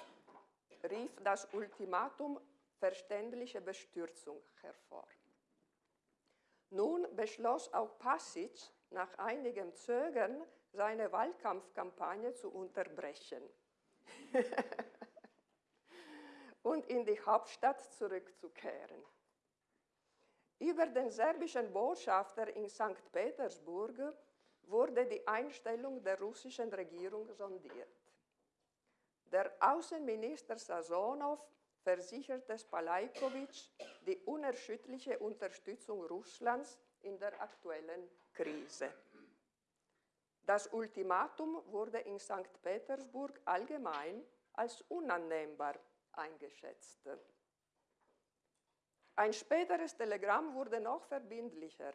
rief das Ultimatum verständliche Bestürzung hervor. Nun beschloss auch Pasic nach einigem Zögern seine Wahlkampfkampagne zu unterbrechen und in die Hauptstadt zurückzukehren. Über den serbischen Botschafter in St. Petersburg wurde die Einstellung der russischen Regierung sondiert. Der Außenminister Sasonov versicherte Spalajkovic die unerschütterliche Unterstützung Russlands in der aktuellen Krise. Das Ultimatum wurde in St. Petersburg allgemein als unannehmbar eingeschätzt. Ein späteres Telegramm wurde noch verbindlicher.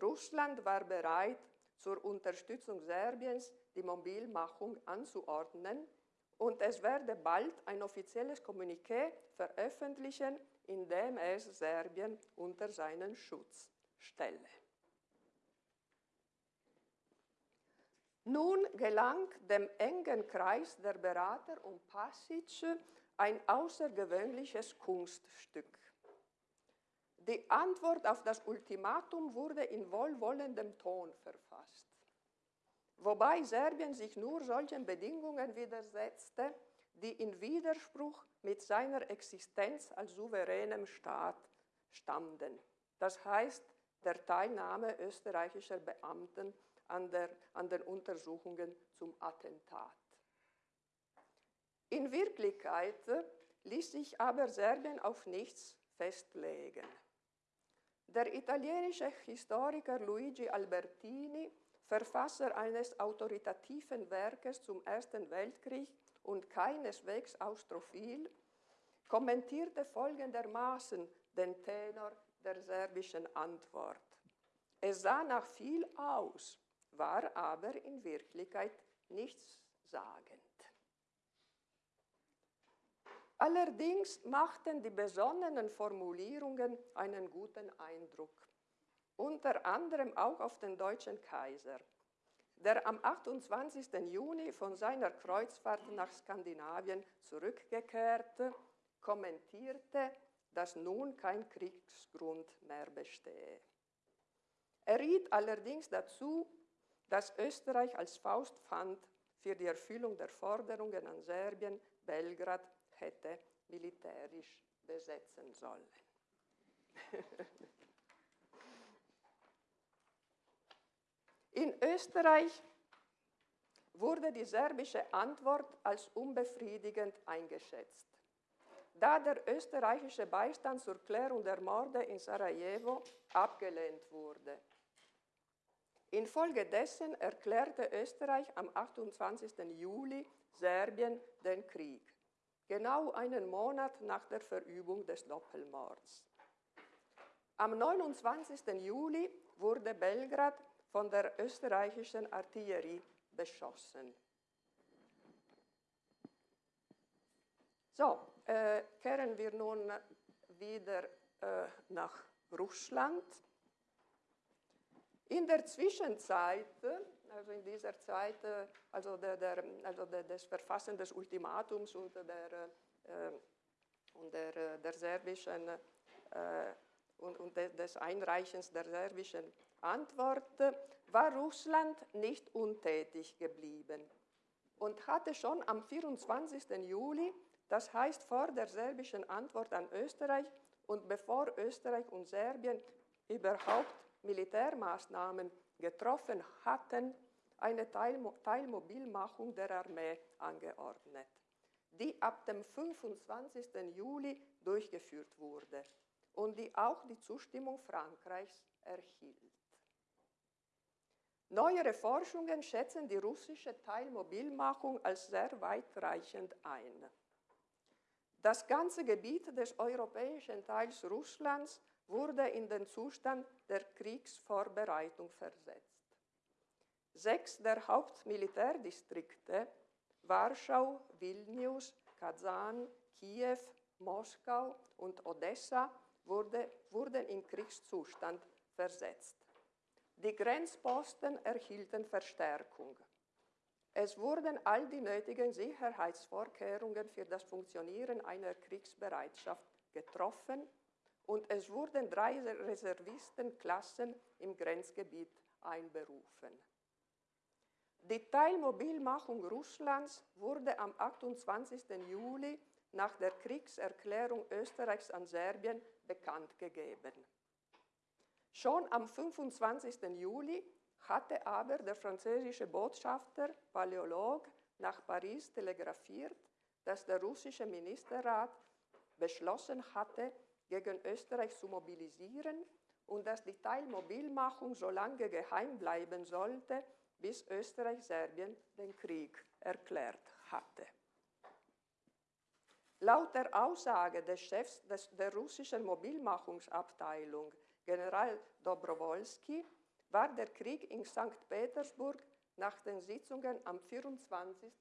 Russland war bereit, zur Unterstützung Serbiens die Mobilmachung anzuordnen und es werde bald ein offizielles Kommuniqué veröffentlichen, in dem es Serbien unter seinen Schutz stelle. Nun gelang dem engen Kreis der Berater um Passage ein außergewöhnliches Kunststück. Die Antwort auf das Ultimatum wurde in wohlwollendem Ton verfasst, wobei Serbien sich nur solchen Bedingungen widersetzte, die in Widerspruch mit seiner Existenz als souveränem Staat standen. Das heißt, der Teilnahme österreichischer Beamten an, der, an den Untersuchungen zum Attentat. In Wirklichkeit ließ sich aber Serbien auf nichts festlegen. Der italienische Historiker Luigi Albertini, Verfasser eines autoritativen Werkes zum Ersten Weltkrieg und keineswegs austrophil, kommentierte folgendermaßen den Tenor der serbischen Antwort. Es sah nach viel aus, war aber in Wirklichkeit nichts sagend. Allerdings machten die besonnenen Formulierungen einen guten Eindruck, unter anderem auch auf den deutschen Kaiser, der am 28. Juni von seiner Kreuzfahrt nach Skandinavien zurückgekehrte, kommentierte, dass nun kein Kriegsgrund mehr bestehe. Er riet allerdings dazu, dass Österreich als Faustpfand für die Erfüllung der Forderungen an Serbien Belgrad hätte militärisch besetzen sollen. In Österreich wurde die serbische Antwort als unbefriedigend eingeschätzt. Da der österreichische Beistand zur Klärung der Morde in Sarajevo abgelehnt wurde. Infolgedessen erklärte Österreich am 28. Juli Serbien den Krieg genau einen Monat nach der Verübung des Doppelmords. Am 29. Juli wurde Belgrad von der österreichischen Artillerie beschossen. So, äh, kehren wir nun wieder äh, nach Russland. In der Zwischenzeit also in dieser Zeit, äh, also, der, der, also der, des Verfassen des Ultimatums und der, äh, und der, äh, der serbischen äh, und, und des Einreichens der serbischen Antwort war Russland nicht untätig geblieben und hatte schon am 24. Juli, das heißt vor der serbischen Antwort an Österreich und bevor Österreich und Serbien überhaupt Militärmaßnahmen getroffen hatten, eine Teilmobilmachung der Armee angeordnet, die ab dem 25. Juli durchgeführt wurde und die auch die Zustimmung Frankreichs erhielt. Neuere Forschungen schätzen die russische Teilmobilmachung als sehr weitreichend ein. Das ganze Gebiet des europäischen Teils Russlands wurde in den Zustand der Kriegsvorbereitung versetzt. Sechs der Hauptmilitärdistrikte, Warschau, Vilnius, Kazan, Kiew, Moskau und Odessa, wurde, wurden in Kriegszustand versetzt. Die Grenzposten erhielten Verstärkung. Es wurden all die nötigen Sicherheitsvorkehrungen für das Funktionieren einer Kriegsbereitschaft getroffen und es wurden drei Reservistenklassen im Grenzgebiet einberufen. Die Teilmobilmachung Russlands wurde am 28. Juli nach der Kriegserklärung Österreichs an Serbien bekannt gegeben. Schon am 25. Juli hatte aber der französische Botschafter Paläolog nach Paris telegrafiert, dass der russische Ministerrat beschlossen hatte, gegen Österreich zu mobilisieren und dass die Teilmobilmachung so lange geheim bleiben sollte, bis Österreich-Serbien den Krieg erklärt hatte. Laut der Aussage des Chefs des, der russischen Mobilmachungsabteilung, General Dobrowolski, war der Krieg in St. Petersburg nach den Sitzungen am 24.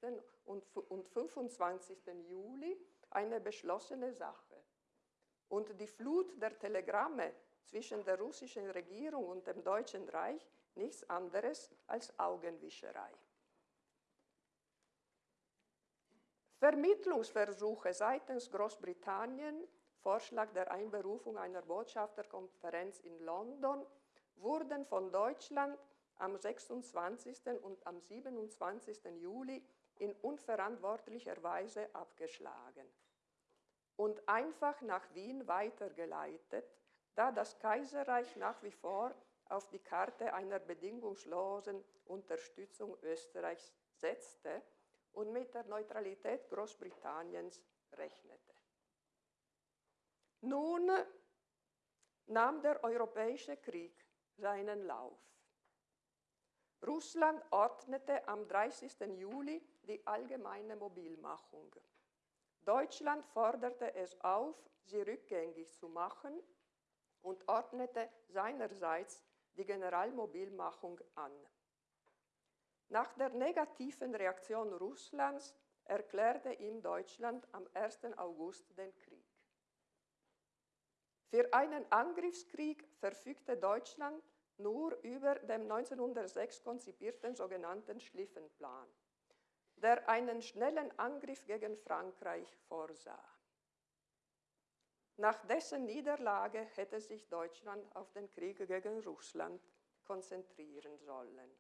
und 25. Juli eine beschlossene Sache. Und die Flut der Telegramme zwischen der russischen Regierung und dem Deutschen Reich nichts anderes als Augenwischerei. Vermittlungsversuche seitens Großbritannien, Vorschlag der Einberufung einer Botschafterkonferenz in London, wurden von Deutschland am 26. und am 27. Juli in unverantwortlicher Weise abgeschlagen und einfach nach Wien weitergeleitet, da das Kaiserreich nach wie vor auf die Karte einer bedingungslosen Unterstützung Österreichs setzte und mit der Neutralität Großbritanniens rechnete. Nun nahm der Europäische Krieg seinen Lauf. Russland ordnete am 30. Juli die allgemeine Mobilmachung. Deutschland forderte es auf, sie rückgängig zu machen und ordnete seinerseits die Generalmobilmachung an. Nach der negativen Reaktion Russlands erklärte ihm Deutschland am 1. August den Krieg. Für einen Angriffskrieg verfügte Deutschland nur über den 1906 konzipierten sogenannten Schliffenplan, der einen schnellen Angriff gegen Frankreich vorsah. Nach dessen Niederlage hätte sich Deutschland auf den Krieg gegen Russland konzentrieren sollen.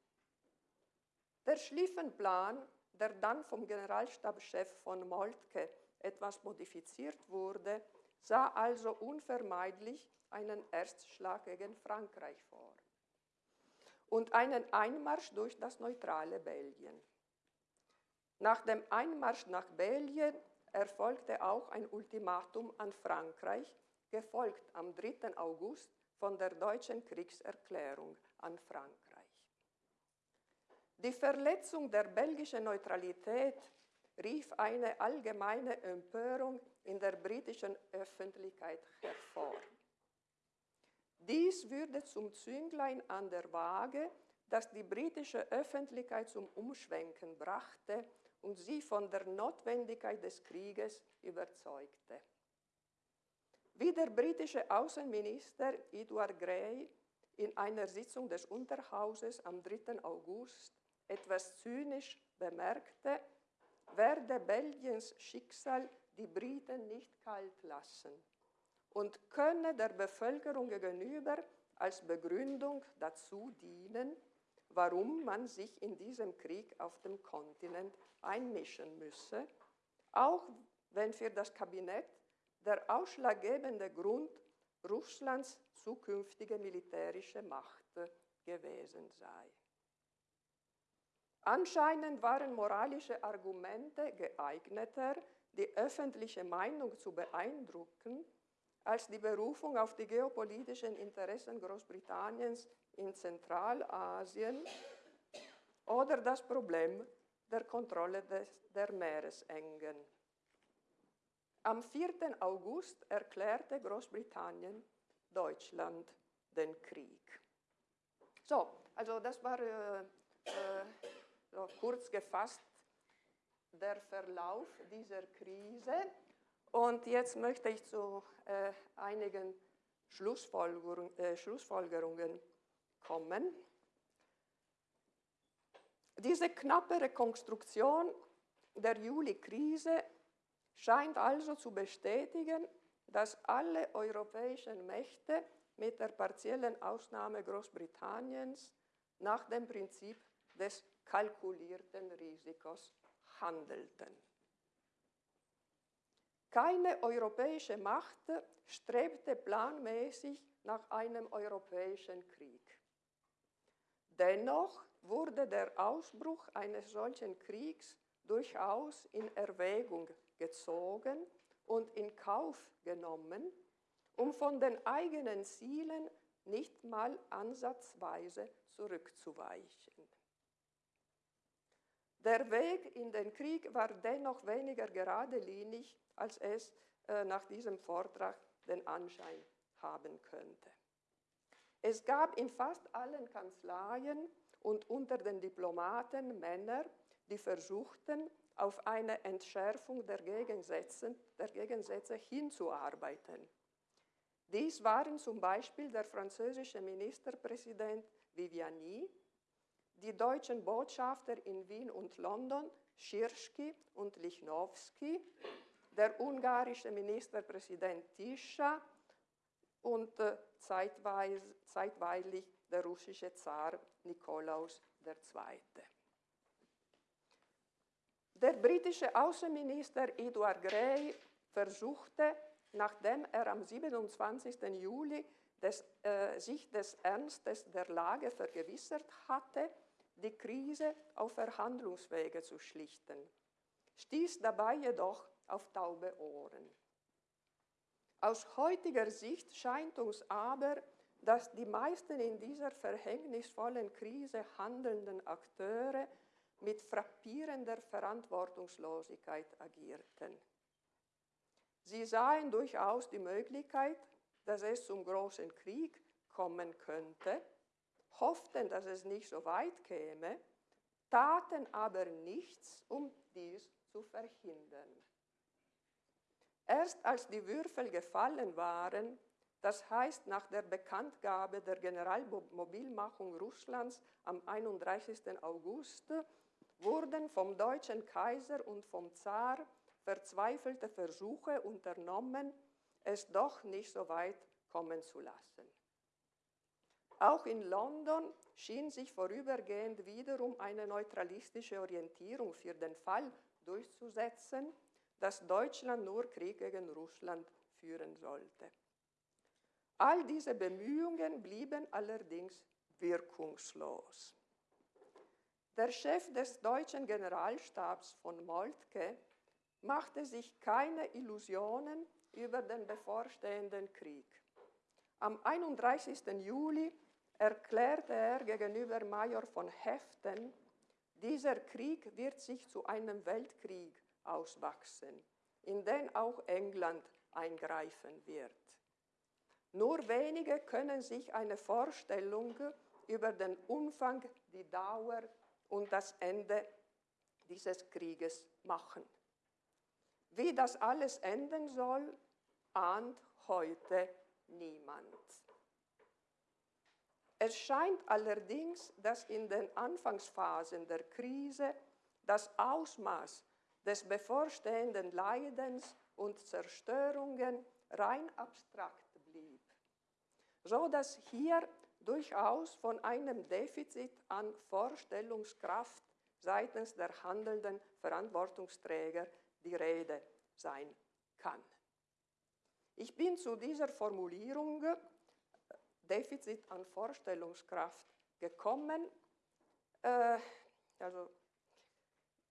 Der Schliffenplan, der dann vom Generalstabschef von Moltke etwas modifiziert wurde, sah also unvermeidlich einen Erstschlag gegen Frankreich vor und einen Einmarsch durch das neutrale Belgien. Nach dem Einmarsch nach Belgien erfolgte auch ein Ultimatum an Frankreich, gefolgt am 3. August von der deutschen Kriegserklärung an Frankreich. Die Verletzung der belgischen Neutralität rief eine allgemeine Empörung in der britischen Öffentlichkeit hervor. Dies würde zum Zünglein an der Waage, das die britische Öffentlichkeit zum Umschwenken brachte und sie von der Notwendigkeit des Krieges überzeugte. Wie der britische Außenminister Edward Grey in einer Sitzung des Unterhauses am 3. August etwas zynisch bemerkte, werde Belgiens Schicksal die Briten nicht kalt lassen und könne der Bevölkerung gegenüber als Begründung dazu dienen, warum man sich in diesem Krieg auf dem Kontinent einmischen müsse, auch wenn für das Kabinett der ausschlaggebende Grund Russlands zukünftige militärische Macht gewesen sei. Anscheinend waren moralische Argumente geeigneter, die öffentliche Meinung zu beeindrucken, als die Berufung auf die geopolitischen Interessen Großbritanniens in Zentralasien oder das Problem der Kontrolle des, der Meeresengen. Am 4. August erklärte Großbritannien Deutschland den Krieg. So, also das war äh, äh, so kurz gefasst der Verlauf dieser Krise. Und jetzt möchte ich zu äh, einigen Schlussfolgerung, äh, Schlussfolgerungen kommen. Diese knappe Rekonstruktion der Juli-Krise scheint also zu bestätigen, dass alle europäischen Mächte mit der partiellen Ausnahme Großbritanniens nach dem Prinzip des kalkulierten Risikos handelten. Keine europäische Macht strebte planmäßig nach einem europäischen Krieg. Dennoch wurde der Ausbruch eines solchen Kriegs durchaus in Erwägung gezogen und in Kauf genommen, um von den eigenen Zielen nicht mal ansatzweise zurückzuweichen. Der Weg in den Krieg war dennoch weniger geradlinig, als es äh, nach diesem Vortrag den Anschein haben könnte. Es gab in fast allen Kanzleien und unter den Diplomaten Männer, die versuchten, auf eine Entschärfung der Gegensätze, der Gegensätze hinzuarbeiten. Dies waren zum Beispiel der französische Ministerpräsident Viviani, die deutschen Botschafter in Wien und London, Schirschki und Lichnowsky, der ungarische Ministerpräsident Tischa und äh, zeitweilig der russische Zar Nikolaus II. Der britische Außenminister Edward Grey versuchte, nachdem er am 27. Juli des, äh, sich des Ernstes der Lage vergewissert hatte, die Krise auf Verhandlungswege zu schlichten, stieß dabei jedoch auf taube Ohren. Aus heutiger Sicht scheint uns aber, dass die meisten in dieser verhängnisvollen Krise handelnden Akteure mit frappierender Verantwortungslosigkeit agierten. Sie sahen durchaus die Möglichkeit, dass es zum großen Krieg kommen könnte, hofften, dass es nicht so weit käme, taten aber nichts, um dies zu verhindern. Erst als die Würfel gefallen waren, das heißt nach der Bekanntgabe der Generalmobilmachung Russlands am 31. August, wurden vom deutschen Kaiser und vom Zar verzweifelte Versuche unternommen, es doch nicht so weit kommen zu lassen. Auch in London schien sich vorübergehend wiederum eine neutralistische Orientierung für den Fall durchzusetzen, dass Deutschland nur Krieg gegen Russland führen sollte. All diese Bemühungen blieben allerdings wirkungslos. Der Chef des deutschen Generalstabs von Moltke machte sich keine Illusionen über den bevorstehenden Krieg. Am 31. Juli erklärte er gegenüber Major von Heften, dieser Krieg wird sich zu einem Weltkrieg auswachsen, in den auch England eingreifen wird. Nur wenige können sich eine Vorstellung über den Umfang, die Dauer und das Ende dieses Krieges machen. Wie das alles enden soll, ahnt heute niemand. Es scheint allerdings, dass in den Anfangsphasen der Krise das Ausmaß des bevorstehenden Leidens und Zerstörungen rein abstrakt blieb, so dass hier durchaus von einem Defizit an Vorstellungskraft seitens der handelnden Verantwortungsträger die Rede sein kann. Ich bin zu dieser Formulierung Defizit an Vorstellungskraft gekommen, äh, also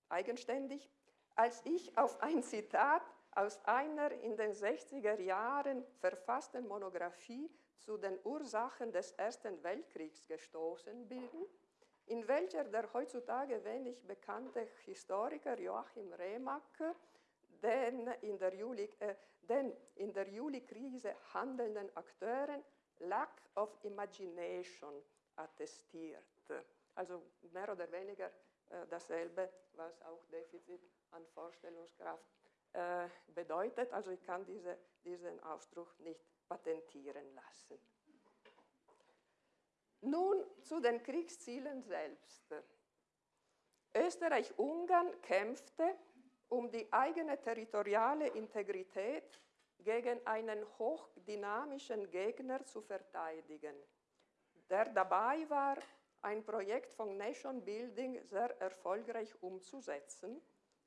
eigenständig, als ich auf ein Zitat aus einer in den 60er Jahren verfassten Monographie zu den Ursachen des Ersten Weltkriegs gestoßen bin, in welcher der heutzutage wenig bekannte Historiker Joachim Remack äh, den in der Juli-Krise handelnden Akteuren Lack of Imagination attestiert. Also mehr oder weniger äh, dasselbe, was auch Defizit an Vorstellungskraft äh, bedeutet. Also ich kann diese, diesen Ausdruck nicht patentieren lassen. Nun zu den Kriegszielen selbst. Österreich-Ungarn kämpfte um die eigene territoriale Integrität gegen einen hochdynamischen Gegner zu verteidigen, der dabei war, ein Projekt von Nation Building sehr erfolgreich umzusetzen,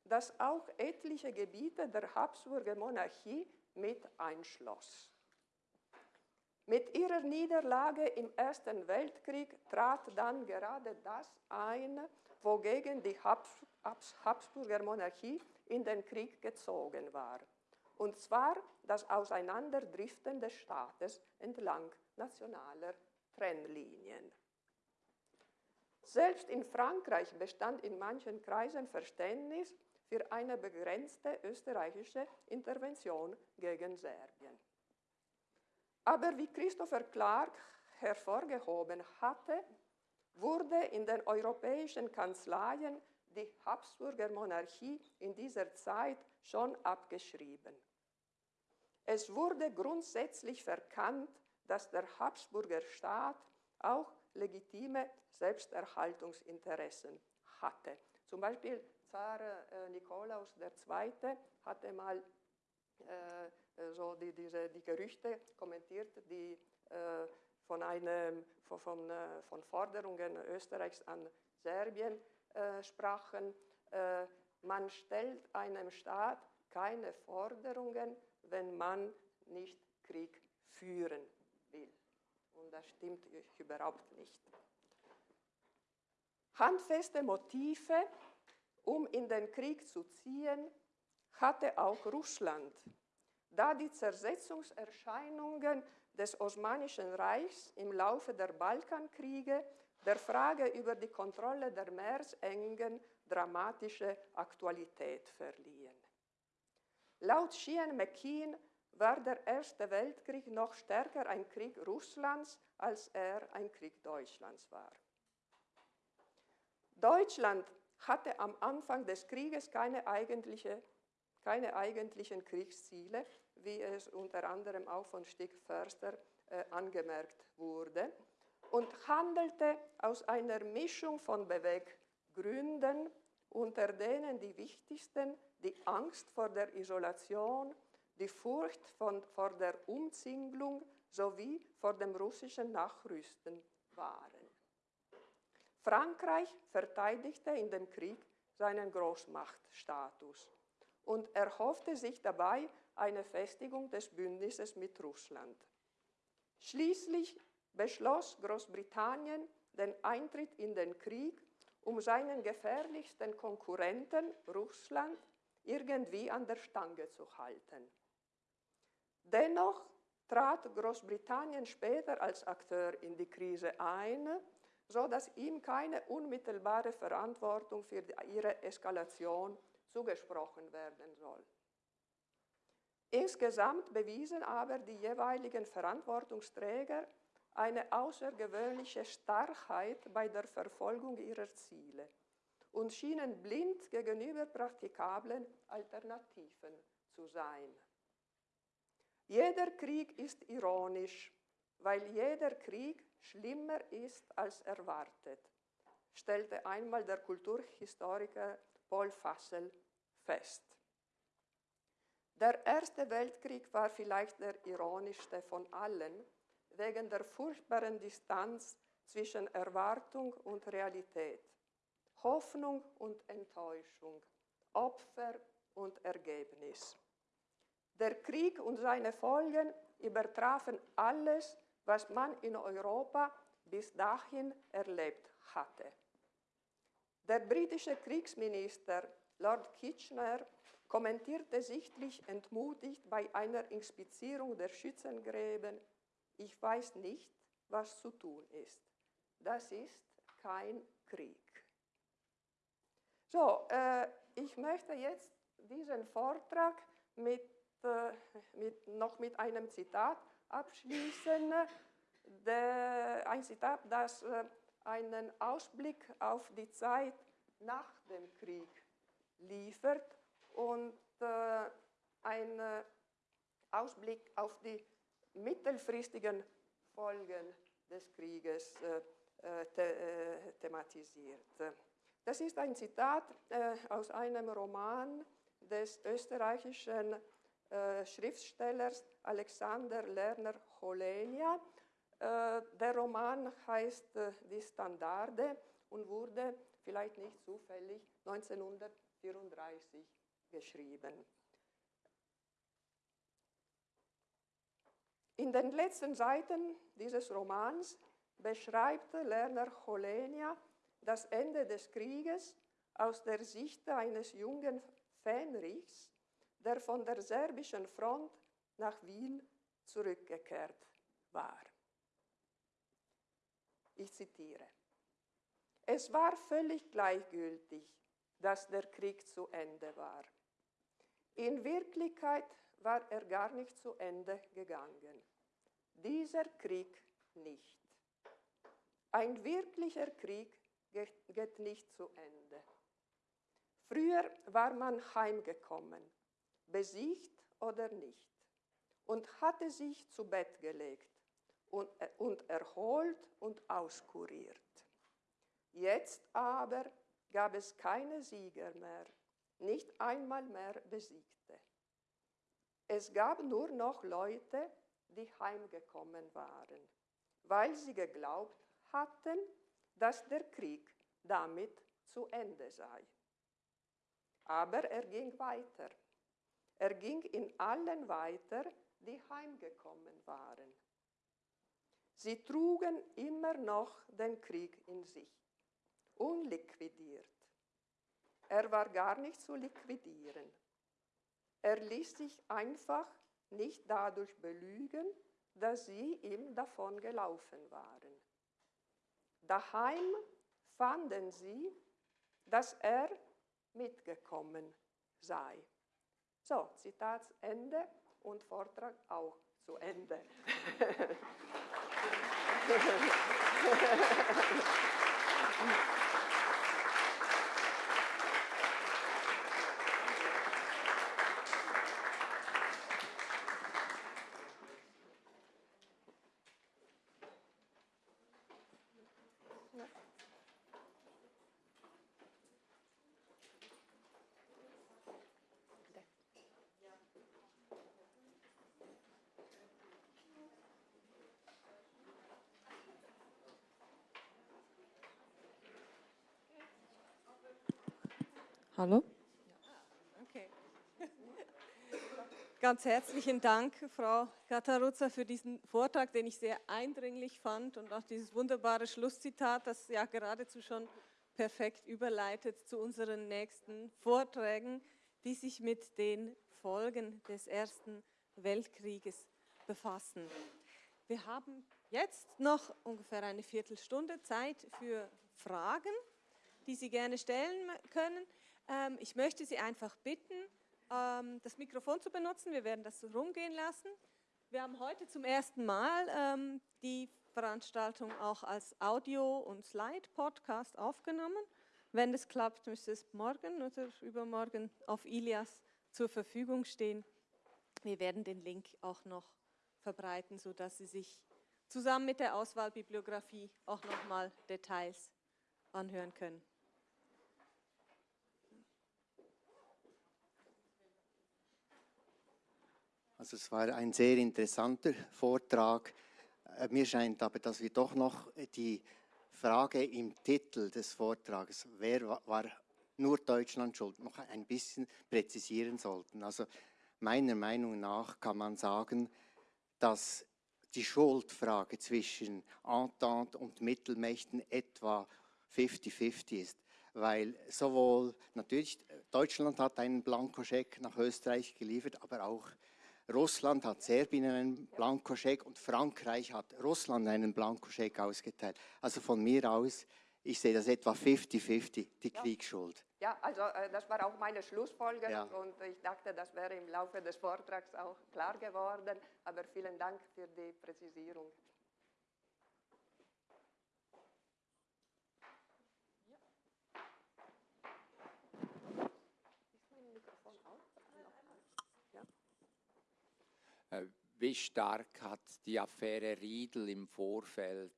das auch etliche Gebiete der Habsburger Monarchie mit einschloss. Mit ihrer Niederlage im Ersten Weltkrieg trat dann gerade das ein, wogegen die Habsburger Monarchie in den Krieg gezogen war und zwar das Auseinanderdriften des Staates entlang nationaler Trennlinien. Selbst in Frankreich bestand in manchen Kreisen Verständnis für eine begrenzte österreichische Intervention gegen Serbien. Aber wie Christopher Clark hervorgehoben hatte, wurde in den europäischen Kanzleien die Habsburger Monarchie in dieser Zeit schon abgeschrieben. Es wurde grundsätzlich verkannt, dass der Habsburger Staat auch legitime Selbsterhaltungsinteressen hatte. Zum Beispiel Zar äh, Nikolaus II. hatte mal äh, so die, diese, die Gerüchte kommentiert, die äh, von, einem, von, von, äh, von, Forderungen Österreichs an Serbien äh, sprachen. Äh, man stellt einem Staat keine Forderungen, wenn man nicht Krieg führen will. Und das stimmt überhaupt nicht. Handfeste Motive, um in den Krieg zu ziehen, hatte auch Russland, da die Zersetzungserscheinungen des Osmanischen Reichs im Laufe der Balkankriege der Frage über die Kontrolle der Meersengen dramatische Aktualität verliehen. Laut Sheehan McKean war der Erste Weltkrieg noch stärker ein Krieg Russlands, als er ein Krieg Deutschlands war. Deutschland hatte am Anfang des Krieges keine, eigentliche, keine eigentlichen Kriegsziele, wie es unter anderem auch von Stig Förster äh, angemerkt wurde, und handelte aus einer Mischung von Beweggründen, unter denen die wichtigsten die Angst vor der Isolation, die Furcht von, vor der Umzinglung sowie vor dem russischen Nachrüsten waren. Frankreich verteidigte in dem Krieg seinen Großmachtstatus und erhoffte sich dabei eine Festigung des Bündnisses mit Russland. Schließlich beschloss Großbritannien den Eintritt in den Krieg, um seinen gefährlichsten Konkurrenten Russland irgendwie an der Stange zu halten. Dennoch trat Großbritannien später als Akteur in die Krise ein so dass ihm keine unmittelbare Verantwortung für ihre Eskalation zugesprochen werden soll. Insgesamt bewiesen aber die jeweiligen Verantwortungsträger eine außergewöhnliche Starrheit bei der Verfolgung ihrer Ziele und schienen blind gegenüber praktikablen Alternativen zu sein. Jeder Krieg ist ironisch, weil jeder Krieg schlimmer ist als erwartet, stellte einmal der Kulturhistoriker Paul Fassel fest. Der Erste Weltkrieg war vielleicht der ironischste von allen, wegen der furchtbaren Distanz zwischen Erwartung und Realität, Hoffnung und Enttäuschung, Opfer und Ergebnis. Der Krieg und seine Folgen übertrafen alles, was man in Europa bis dahin erlebt hatte. Der britische Kriegsminister Lord Kitchener kommentierte sichtlich entmutigt bei einer Inspizierung der Schützengräben, ich weiß nicht, was zu tun ist. Das ist kein Krieg. So, äh, ich möchte jetzt diesen Vortrag mit, äh, mit, noch mit einem Zitat abschließen. Der, ein Zitat, das äh, einen Ausblick auf die Zeit nach dem Krieg liefert und äh, einen Ausblick auf die mittelfristigen Folgen des Krieges äh, the thematisiert. Das ist ein Zitat aus einem Roman des österreichischen äh, Schriftstellers Alexander Lerner Cholenia. Äh, der Roman heißt äh, Die Standarde und wurde vielleicht nicht zufällig 1934 geschrieben. In den letzten Seiten dieses Romans beschreibt Lerner Cholenia das Ende des Krieges aus der Sicht eines jungen Fähnrichs, der von der serbischen Front nach Wien zurückgekehrt war. Ich zitiere. Es war völlig gleichgültig, dass der Krieg zu Ende war. In Wirklichkeit war er gar nicht zu Ende gegangen. Dieser Krieg nicht. Ein wirklicher Krieg geht nicht zu Ende. Früher war man heimgekommen besiegt oder nicht, und hatte sich zu Bett gelegt und, äh, und erholt und auskuriert. Jetzt aber gab es keine Sieger mehr, nicht einmal mehr Besiegte. Es gab nur noch Leute, die heimgekommen waren, weil sie geglaubt hatten, dass der Krieg damit zu Ende sei. Aber er ging weiter. Er ging in allen weiter, die heimgekommen waren. Sie trugen immer noch den Krieg in sich, unliquidiert. Er war gar nicht zu liquidieren. Er ließ sich einfach nicht dadurch belügen, dass sie ihm davongelaufen waren. Daheim fanden sie, dass er mitgekommen sei. So, Zitat Ende und Vortrag auch zu Ende. Hallo? Okay. Ganz herzlichen Dank, Frau Kataruzza, für diesen Vortrag, den ich sehr eindringlich fand und auch dieses wunderbare Schlusszitat, das ja geradezu schon perfekt überleitet zu unseren nächsten Vorträgen, die sich mit den Folgen des Ersten Weltkrieges befassen. Wir haben jetzt noch ungefähr eine Viertelstunde Zeit für Fragen, die Sie gerne stellen können. Ähm, ich möchte Sie einfach bitten, ähm, das Mikrofon zu benutzen. Wir werden das rumgehen lassen. Wir haben heute zum ersten Mal ähm, die Veranstaltung auch als Audio- und Slide-Podcast aufgenommen. Wenn es klappt, müsste es morgen oder übermorgen auf Ilias zur Verfügung stehen. Wir werden den Link auch noch verbreiten, sodass Sie sich zusammen mit der Auswahlbibliografie auch nochmal Details anhören können. Also es war ein sehr interessanter Vortrag. Äh, mir scheint aber, dass wir doch noch die Frage im Titel des Vortrags, wer war nur Deutschland schuld, noch ein bisschen präzisieren sollten. Also meiner Meinung nach kann man sagen, dass die Schuldfrage zwischen Entente und Mittelmächten etwa 50-50 ist, weil sowohl natürlich Deutschland hat einen Blankoscheck nach Österreich geliefert, aber auch Russland hat Serbien einen Blankoscheck und Frankreich hat Russland einen Blankoscheck ausgeteilt. Also von mir aus, ich sehe das etwa 50-50, die ja. Kriegsschuld. Ja, also äh, das war auch meine Schlussfolgerung ja. und ich dachte, das wäre im Laufe des Vortrags auch klar geworden. Aber vielen Dank für die Präzisierung. Äh, wie stark hat die Affäre Riedel im Vorfeld?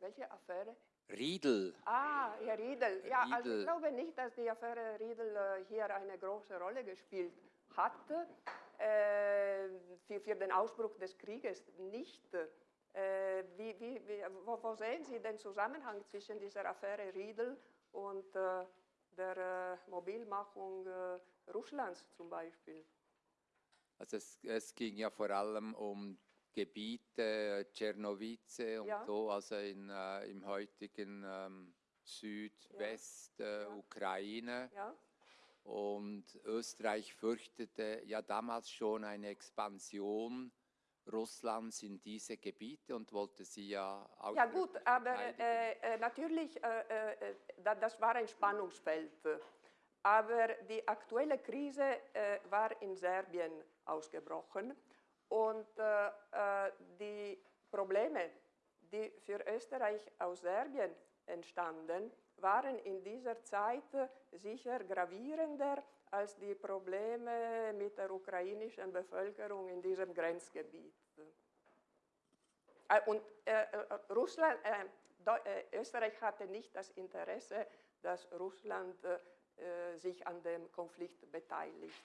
Welche Affäre? Riedel. Ah, ja, Riedel. Ja, Riedel. also ich glaube nicht, dass die Affäre Riedel äh, hier eine große Rolle gespielt hatte. Äh, für, für, den Ausbruch des Krieges nicht. Äh, wie, wie, wie, wo, wo, sehen Sie den Zusammenhang zwischen dieser Affäre Riedel und äh, der äh, Mobilmachung Russlands zum Beispiel? Also es, es, ging ja vor allem um Gebiete, Czernowice und ja. so, also in, äh, im heutigen ähm, Südwest-Ukraine. Ja. Äh, ja. Und Österreich fürchtete ja damals schon eine Expansion Russlands in diese Gebiete und wollte sie ja auch. Ja gut, aber äh, äh natürlich, äh, äh das war ein Spannungsfeld. Aber die aktuelle Krise war in Serbien ausgebrochen. Und äh, äh, die Probleme, die für Österreich aus Serbien entstanden, waren in dieser Zeit sicher gravierender als die Probleme mit der ukrainischen Bevölkerung in diesem Grenzgebiet. Äh, und äh, äh Russland, äh, Österreich hatte nicht das Interesse, dass Russland sich an dem Konflikt beteiligt.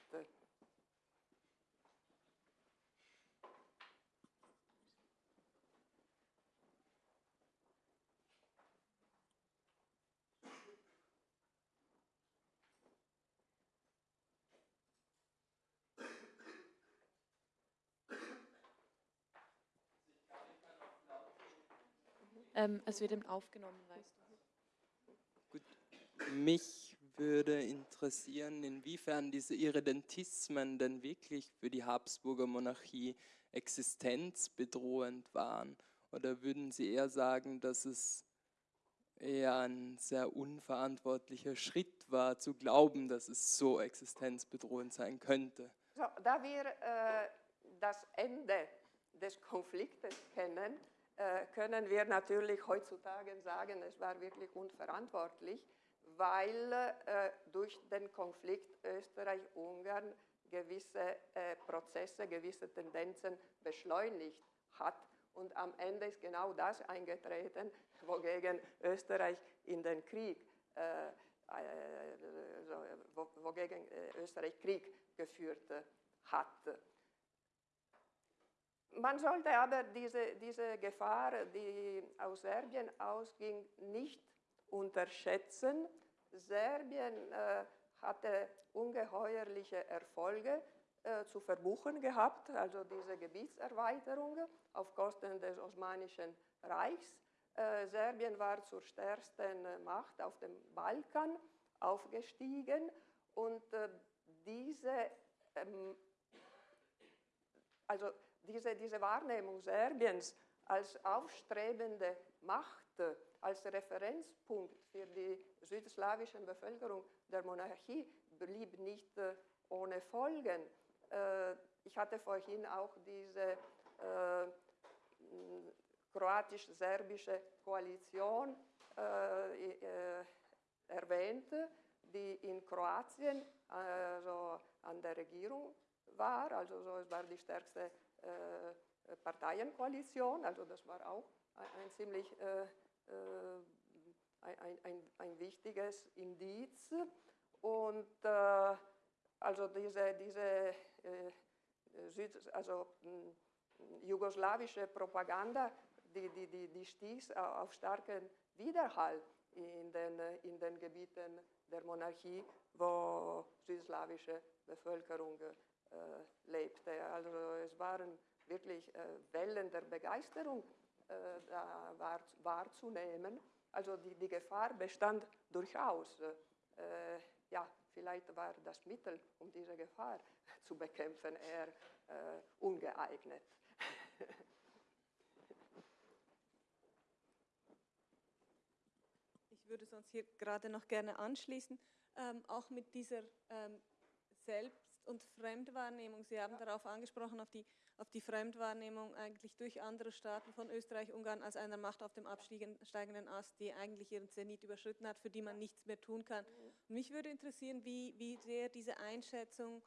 Ähm, es wird eben aufgenommen, weißt du. Gut, mich würde interessieren, inwiefern diese Irredentismen denn wirklich für die Habsburger Monarchie existenzbedrohend waren. Oder würden Sie eher sagen, dass es eher ein sehr unverantwortlicher Schritt war, zu glauben, dass es so existenzbedrohend sein könnte? So, da wir äh, das Ende des Konfliktes kennen, können wir natürlich heutzutage sagen, es war wirklich unverantwortlich, weil äh, durch den Konflikt Österreich-Ungarn gewisse äh, Prozesse, gewisse Tendenzen beschleunigt hat. Und am Ende ist genau das eingetreten, wogegen Österreich in den Krieg, äh, wogegen Österreich Krieg geführt hat. Man sollte aber diese, diese Gefahr, die aus Serbien ausging, nicht unterschätzen. Serbien äh, hatte ungeheuerliche Erfolge äh, zu verbuchen gehabt, also diese Gebietserweiterung auf Kosten des Osmanischen Reichs. Äh, Serbien war zur stärksten Macht auf dem Balkan aufgestiegen und äh, diese, ähm, also diese, diese Wahrnehmung Serbiens als aufstrebende Macht, als Referenzpunkt für die südslawische Bevölkerung der Monarchie blieb nicht äh, ohne Folgen. Äh, ich hatte vorhin auch diese äh, kroatisch-serbische Koalition erwähnt, die in Kroatien also an der Regierung war, also so, es war die stärkste äh, Parteienkoalition, also das war auch ein, ein ziemlich äh, äh ein, ein, ein, wichtiges Indiz. Und also diese, diese Süd, also, jugoslawische Propaganda, die, die, die, die stieß auf starken Widerhall in den, in den Gebieten der Monarchie, wo südslawische Bevölkerung lebte. Also es waren wirklich äh, Wellen der Begeisterung äh, da war, wahrzunehmen. Also die, die Gefahr bestand durchaus. ja, vielleicht war das Mittel, um diese Gefahr zu bekämpfen, eher ungeeignet. Ich würde sonst hier gerade noch gerne anschließen, ähm, auch mit dieser ähm, Selbst- und Fremdwahrnehmung. Sie haben darauf angesprochen, auf die, auf die Fremdwahrnehmung eigentlich durch andere Staaten von Österreich, Ungarn als einer Macht auf dem absteigenden Ast, die eigentlich ihren Zenit überschritten hat, für die man nichts mehr tun kann. Und mich würde interessieren, wie, wie sehr diese Einschätzung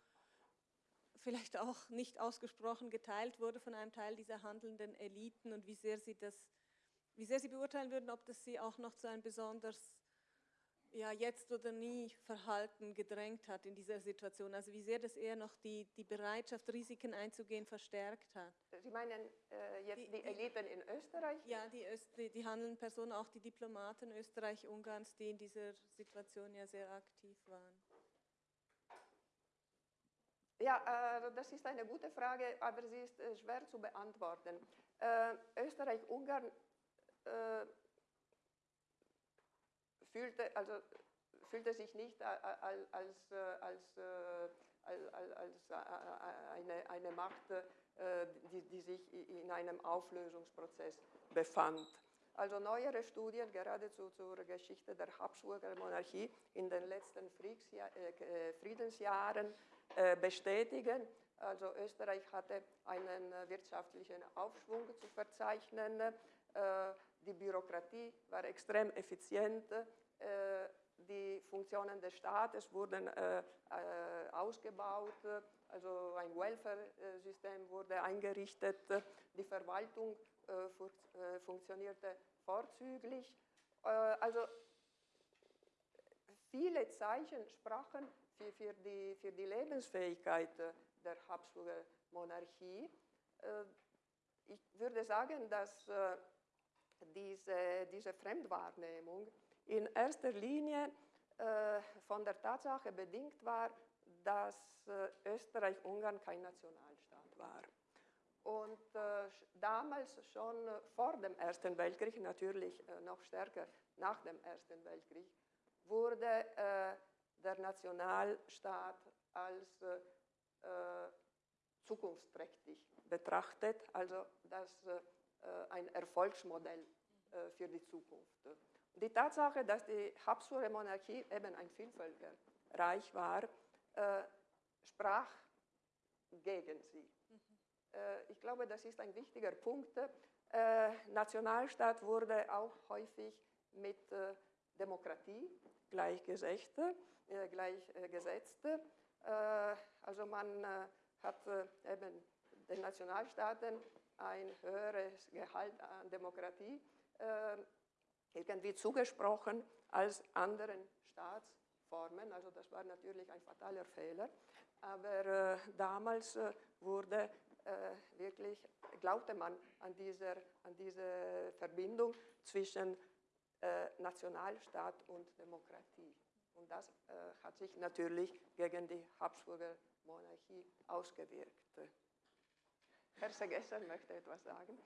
vielleicht auch nicht ausgesprochen geteilt wurde von einem Teil dieser handelnden Eliten und wie sehr Sie das, wie sehr Sie beurteilen würden, ob das Sie auch noch zu einem besonders ja, jetzt oder nie Verhalten gedrängt hat in dieser Situation. Also wie sehr das eher noch die, die Bereitschaft, Risiken einzugehen, verstärkt hat. Sie meinen äh, jetzt die, die, Eliten in Österreich? Ja, die, Öst, die, die handelnden Personen, auch die Diplomaten Österreich-Ungarns, die in dieser Situation ja sehr aktiv waren. Ja, äh, das ist eine gute Frage, aber sie ist äh, schwer zu beantworten. Äh, Österreich-Ungarn äh, fühlte, also, fühlte sich nicht als, als, als, als eine, eine Macht, die, die sich in einem Auflösungsprozess befand. Also neuere Studien, geradezu zur Geschichte der Habsburger Monarchie in den letzten Friedensjahren bestätigen, also Österreich hatte einen wirtschaftlichen Aufschwung zu verzeichnen, die Bürokratie war extrem effizient, äh, die Funktionen des Staates wurden äh, äh, ausgebaut, also ein Welfare-System wurde eingerichtet, die Verwaltung funktionierte vorzüglich. also viele Zeichen sprachen für, für, die, für die Lebensfähigkeit der Habsburger Monarchie. ich würde sagen, dass diese, diese Fremdwahrnehmung in erster Linie äh, von der Tatsache bedingt war, dass äh, Österreich-Ungarn kein Nationalstaat war. Und äh, damals schon vor dem Ersten Weltkrieg, natürlich äh, noch stärker nach dem Ersten Weltkrieg, wurde der Nationalstaat als zukunftsträchtig betrachtet, also das ein Erfolgsmodell für die Zukunft. Die Tatsache, dass die Habsburger Monarchie eben ein Vielvölkerreich war, äh, sprach gegen sie. Äh, ich glaube, das ist ein wichtiger Punkt. Äh, Nationalstaat wurde auch häufig mit äh, Demokratie gleichgesetzt. gleichgesetzt. also man hat eben den Nationalstaaten ein höheres Gehalt an Demokratie irgendwie zugesprochen als anderen Staatsformen. Also das war natürlich ein fataler Fehler. Aber äh, damals äh, wurde äh, wirklich, glaubte man an, dieser, an diese Verbindung zwischen äh, Nationalstaat und Demokratie. Und das äh, hat sich natürlich gegen die Habsburger Monarchie ausgewirkt. Herr Segesser möchte etwas sagen.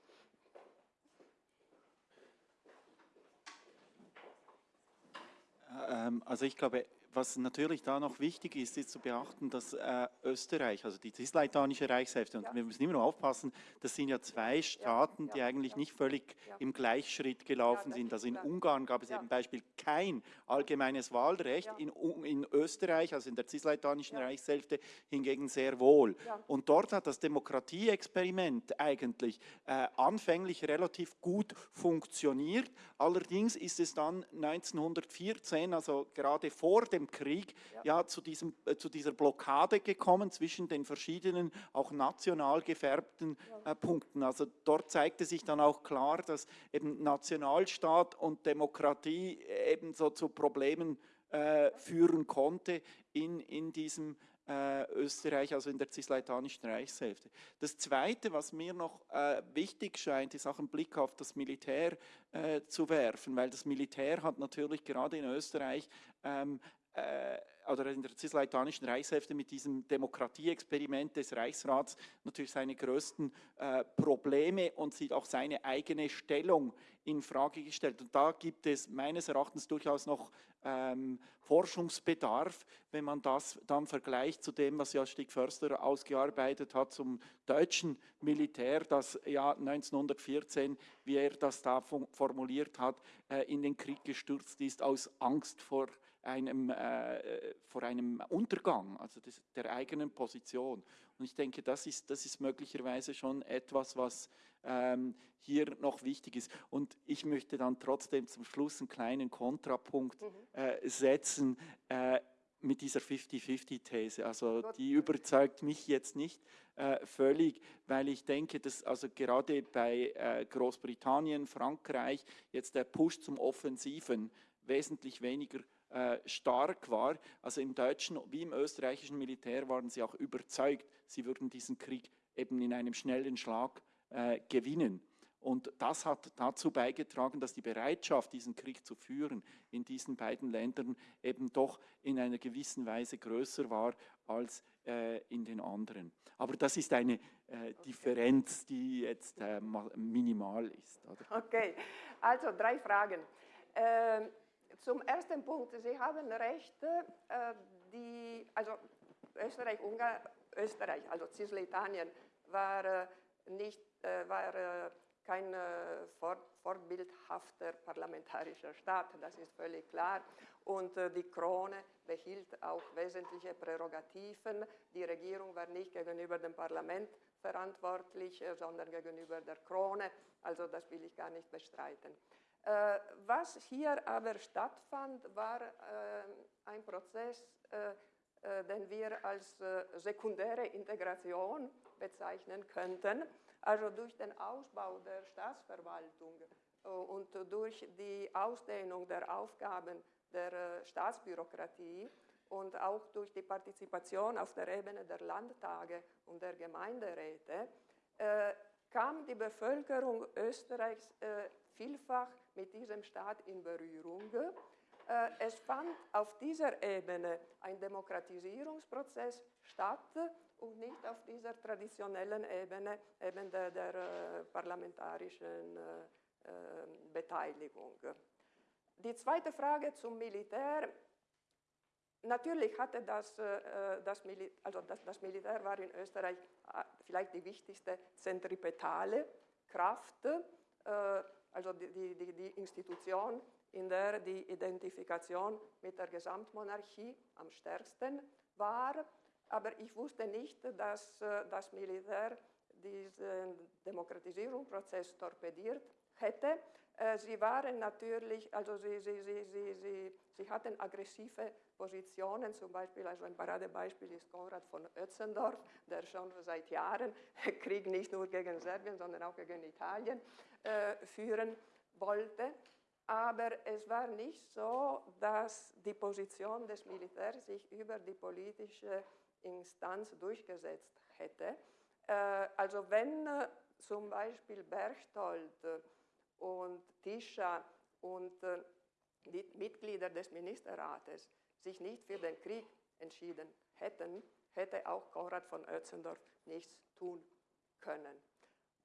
Also ich glaube, was natürlich da noch wichtig ist, ist zu beachten, dass äh, Österreich, also die cisleitanische Reichshälfte, und ja. wir müssen immer noch aufpassen, das sind ja zwei Staaten, ja, ja, die eigentlich nicht völlig im Gleichschritt gelaufen sind. Also in Ungarn gab es eben Beispiel kein allgemeines Wahlrecht, in, in, Österreich, also in der cisleitanischen Reichshälfte, hingegen sehr wohl. Und dort hat das Demokratieexperiment eigentlich äh, anfänglich relativ gut funktioniert. Allerdings ist es dann 1914, also gerade vor dem dem Krieg ja, ja zu, diesem, äh, zu dieser Blockade gekommen zwischen den verschiedenen, auch national gefärbten äh, Punkten. Also dort zeigte sich dann auch klar, dass eben Nationalstaat und Demokratie eben so zu Problemen äh, führen konnte in, in diesem äh, Österreich, also in der cisleitanischen Reichshälfte. Das Zweite, was mir noch äh, wichtig scheint, ist auch einen Blick auf das Militär äh, zu werfen, weil das Militär hat natürlich gerade in Österreich ähm, äh, oder in der cisleitanischen Reichshälfte mit diesem Demokratieexperiment des Reichsrats natürlich seine größten äh, Probleme und sieht auch seine eigene Stellung in Frage gestellt. Und da gibt es meines Erachtens durchaus noch ähm, Forschungsbedarf, wenn man das dann vergleicht zu dem, was ja Stig Förster ausgearbeitet hat zum deutschen Militär, das ja 1914, wie er das da formuliert hat, äh, in den Krieg gestürzt ist aus Angst vor einem, äh, vor einem Untergang, also des, der eigenen Position. Und ich denke, das ist, das ist möglicherweise schon etwas, was ähm, hier noch wichtig ist. Und ich möchte dann trotzdem zum Schluss einen kleinen Kontrapunkt mhm. äh, setzen. Äh, mit dieser 50-50-These. Also die überzeugt mich jetzt nicht äh, völlig, weil ich denke, dass also gerade bei äh, Großbritannien, Frankreich jetzt der Push zum Offensiven wesentlich weniger äh, stark war. Also im deutschen wie im österreichischen Militär waren sie auch überzeugt, sie würden diesen Krieg eben in einem schnellen Schlag äh, gewinnen. Und das hat dazu beigetragen, dass die Bereitschaft, diesen Krieg zu führen, in diesen beiden Ländern eben doch in einer gewissen Weise größer war als äh, in den anderen. Aber das ist eine äh, Differenz, die jetzt äh, minimal ist. Oder? Okay, also drei Fragen. Ähm, zum ersten Punkt, Sie haben recht, äh, die, also Österreich, Ungarn, Österreich, also Cisletanien war äh, nicht, äh, war kein vorbildhafter parlamentarischer Staat, das ist völlig klar. Und die Krone behielt auch wesentliche Prärogativen. Die Regierung war nicht gegenüber dem Parlament verantwortlich, sondern gegenüber der Krone. Also das will ich gar nicht bestreiten. Äh, was hier aber stattfand, war äh, ein Prozess, äh, den wir als sekundäre Integration bezeichnen könnten. Also durch den Ausbau der Staatsverwaltung und durch die Ausdehnung der Aufgaben der Staatsbürokratie und auch durch die Partizipation auf der Ebene der Landtage und der Gemeinderäte kam die Bevölkerung Österreichs vielfach mit diesem Staat in Berührung. Äh, es fand auf dieser Ebene ein Demokratisierungsprozess statt und nicht auf dieser traditionellen Ebene eben der, der äh, parlamentarischen äh, Beteiligung. Die zweite Frage zum Militär. natürlich hatte das, das, Mil also das, das, Militär war in Österreich vielleicht die wichtigste zentripetale Kraft, also die, die, die Institution, in der die Identifikation mit der Gesamtmonarchie am stärksten war. Aber ich wusste nicht, dass das Militär diesen Demokratisierungsprozess torpediert hätte. Sie waren natürlich, also sie, sie, sie, sie, sie, sie hatten aggressive Positionen, zum Beispiel, also ein Paradebeispiel ist Konrad von Ötzendorf, der schon seit Jahren Krieg nicht nur gegen Serbien, sondern auch gegen Italien äh, führen wollte. Aber es war nicht so, dass die Position des Militärs sich über die politische Instanz durchgesetzt hätte. Äh, also wenn äh, zum Beispiel Berchtold und Tischa und äh, die Mitglieder des Ministerrates sich nicht für den Krieg entschieden hätten, hätte auch Konrad von Oetzendorf nichts tun können.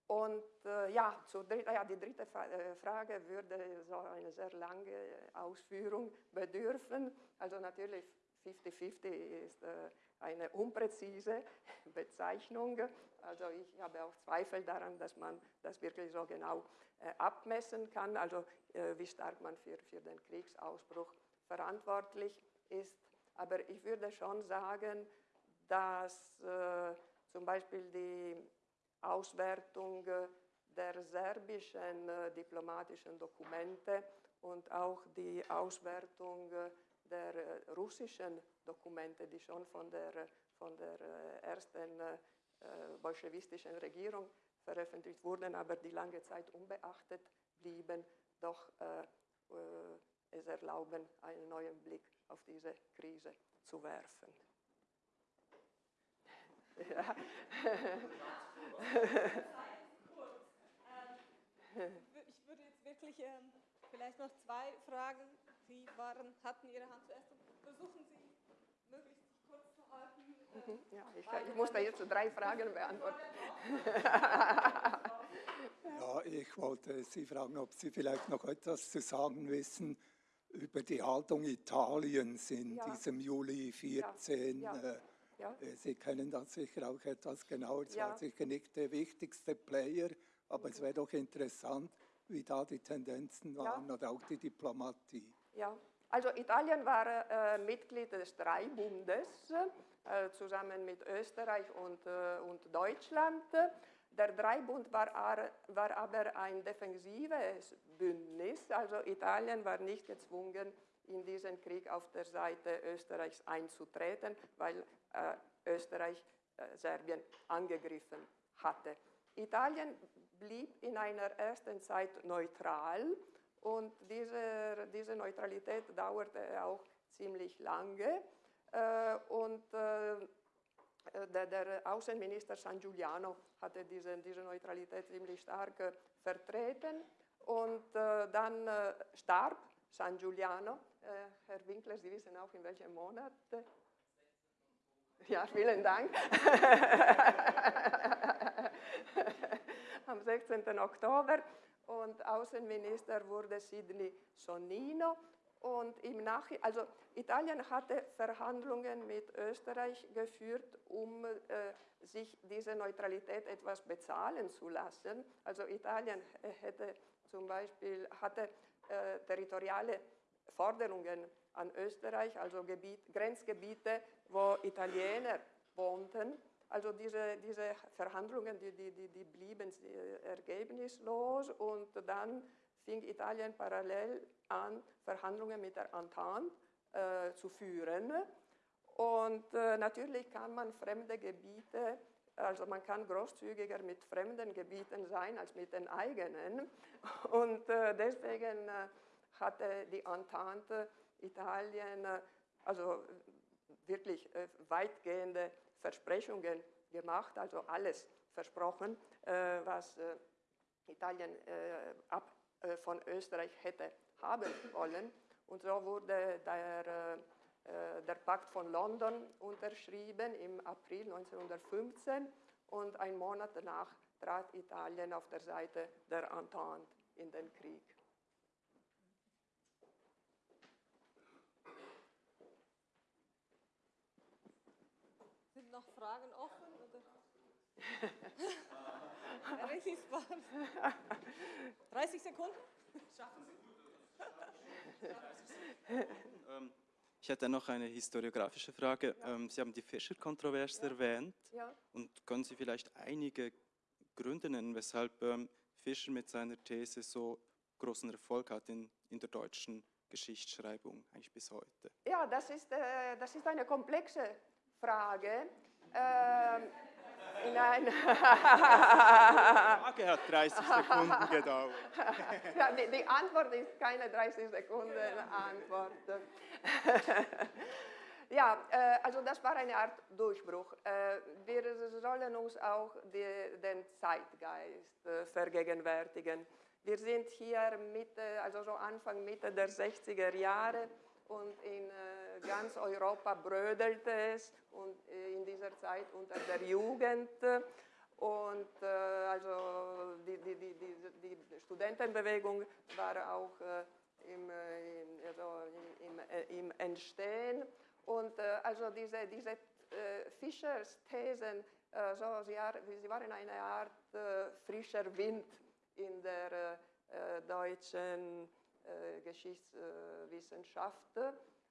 Und äh, ja, dritt, ja, die dritte äh, Frage würde so eine sehr lange Ausführung bedürfen. Also natürlich 50-50 ist äh, eine unpräzise Bezeichnung. Also ich habe auch Zweifel daran, dass man das wirklich so genau äh, abmessen kann, also äh, wie stark man für, für den Kriegsausbruch verantwortlich ist. Aber ich würde schon sagen, dass äh, zum Beispiel die Auswertung der serbischen äh, diplomatischen Dokumente und auch die Auswertung der äh, russischen Dokumente, die schon von der, von der äh, ersten äh, bolschewistischen Regierung veröffentlicht wurden, aber die lange Zeit unbeachtet blieben, doch äh, äh, es erlauben, einen neuen Blick auf diese Krise zu werfen. Ja. Ich würde jetzt wirklich ähm, vielleicht noch zwei Fragen. Sie waren, hatten Ihre Hand zuerst. Versuchen Sie, möglichst kurz zu halten. Mhm, ja, ich, ich muss da jetzt drei Fragen beantworten. Ja, ich wollte Sie fragen, ob Sie vielleicht noch etwas zu sagen wissen über die Haltung Italiens in ja. diesem Juli 14. Ja. Ja. Ja. Äh, Sie kennen das sicher auch etwas genauer. Es war sicher nicht der wichtigste Player, aber mhm. es wäre doch interessant, wie da die Tendenzen waren oder auch die Diplomatie. Ja, also Italien war äh, Mitglied des Dreibundes äh, zusammen mit Österreich und, äh, und Deutschland. Der Dreibund war, war aber ein defensives Bündnis, also Italien war nicht gezwungen, in diesen Krieg auf der Seite Österreichs einzutreten, weil äh, Österreich äh, Serbien angegriffen hatte. Italien blieb in einer ersten Zeit neutral und diese, diese Neutralität dauerte auch ziemlich lange. Äh, und äh, der, der, Außenminister San Giuliano hatte diese, diese Neutralität ziemlich stark äh, vertreten. Und dann starb San Giuliano. Herr Winkler, Sie wissen auch, in welchem Monat. Ja, vielen Dank. Am 16. Oktober. Und Außenminister wurde Sidney Sonnino. Und im Nachhinein, also Italien hatte Verhandlungen mit Österreich geführt, um äh, sich diese Neutralität etwas bezahlen zu lassen. Also Italien hätte zum Beispiel hatte äh, territoriale Forderungen an Österreich, also Gebiet, Grenzgebiete, wo Italiener wohnten. Also diese, diese Verhandlungen, die, die, die, die blieben ergebnislos und dann fing Italien parallel an, Verhandlungen mit der Entente äh, zu führen. Und äh, natürlich kann man fremde Gebiete, also man kann großzügiger mit fremden Gebieten sein als mit den eigenen. Und äh, deswegen äh, hatte die Entente Italien äh, also wirklich äh, weitgehende Versprechungen gemacht, also alles versprochen, was Italien ab äh, von Österreich hätte haben wollen. Und so wurde der, äh, der Pakt von London unterschrieben im April 1915 und ein Monat danach trat Italien auf der Seite der Entente in den Krieg. Fragen offen? Richtig spannend. 30 Sekunden? Schaffen Sie. Ähm, ich hätte noch eine historiografische Frage. Ja. Ähm, Sie haben die Fischer-Kontroverse ja. erwähnt. Ja. Und können Sie vielleicht einige Gründe nennen, weshalb ähm, Fischer mit seiner These so großen Erfolg hat in, in der deutschen Geschichtsschreibung, eigentlich bis heute? Ja, das ist, äh, das ist eine komplexe Frage. Ähm, Nein. Die Frage hat 30 Sekunden gedauert. Ja, die, die, Antwort ist keine 30 Sekunden Antwort. Ja, äh, also das war eine Art Durchbruch. Äh, wir sollen uns auch die, den Zeitgeist äh, vergegenwärtigen. Wir sind hier Mitte, also so Anfang Mitte der 60er Jahre und in ganz Europa brödelte es und in dieser Zeit unter der Jugend. Und äh, also die, die, die, die, Studentenbewegung war auch äh, im, äh, also im, äh, im, Entstehen. Und äh, also diese, diese äh, Fischers Thesen, so, sie, waren eine Art frischer Wind in der deutschen Geschichtswissenschaft.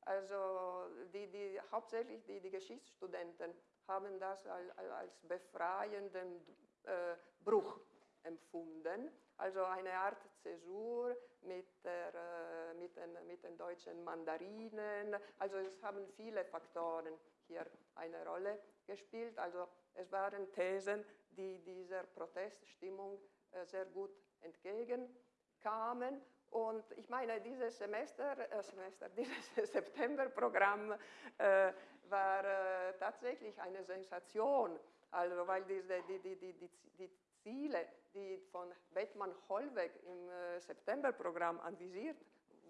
Also die, die, hauptsächlich die, die Geschichtsstudenten haben das als, als befreienden äh, Bruch empfunden. Also eine Art Zäsur mit, der, äh, mit, den, mit den deutschen Mandarinen. Also es haben viele Faktoren hier eine Rolle gespielt. Also es waren Thesen, die dieser Proteststimmung äh, sehr gut entgegenkamen. Und ich meine, dieses Semester, äh, Semester dieses Septemberprogramm äh, war äh, tatsächlich eine Sensation, also weil diese, die, die, die, die, die Ziele, die von Bettmann Hollweg im äh, Septemberprogramm anvisiert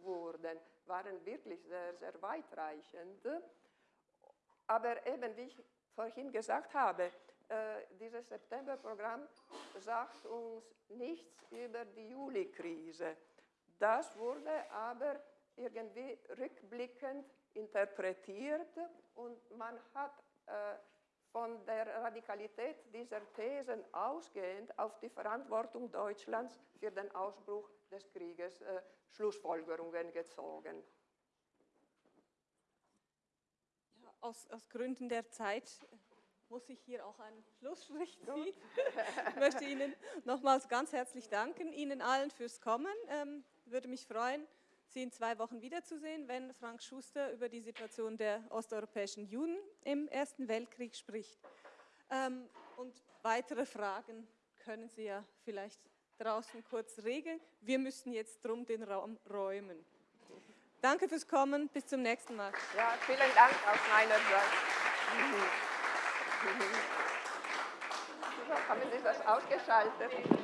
wurden, waren wirklich sehr, sehr weitreichend. Aber eben, wie ich vorhin gesagt habe, äh, dieses Septemberprogramm sagt uns nichts über die Juli-Krise. Das wurde aber irgendwie rückblickend interpretiert und man hat äh, von der Radikalität dieser Thesen ausgehend auf die Verantwortung Deutschlands für den Ausbruch des Krieges äh, Schlussfolgerungen gezogen. Ja, aus, aus Gründen der Zeit muss ich hier auch einen Schlussstrich ziehen. ich möchte Ihnen nochmals ganz herzlich danken, Ihnen allen fürs Kommen. Ähm, würde mich freuen, Sie in zwei Wochen wiederzusehen, wenn Frank Schuster über die Situation der osteuropäischen Juden im Ersten Weltkrieg spricht. Ähm, und weitere Fragen können Sie ja vielleicht draußen kurz regeln. Wir müssen jetzt drum den Raum räumen. Danke fürs Kommen, bis zum nächsten Mal. Ja, vielen Dank aus meiner Seite. Haben Sie das ausgeschaltet?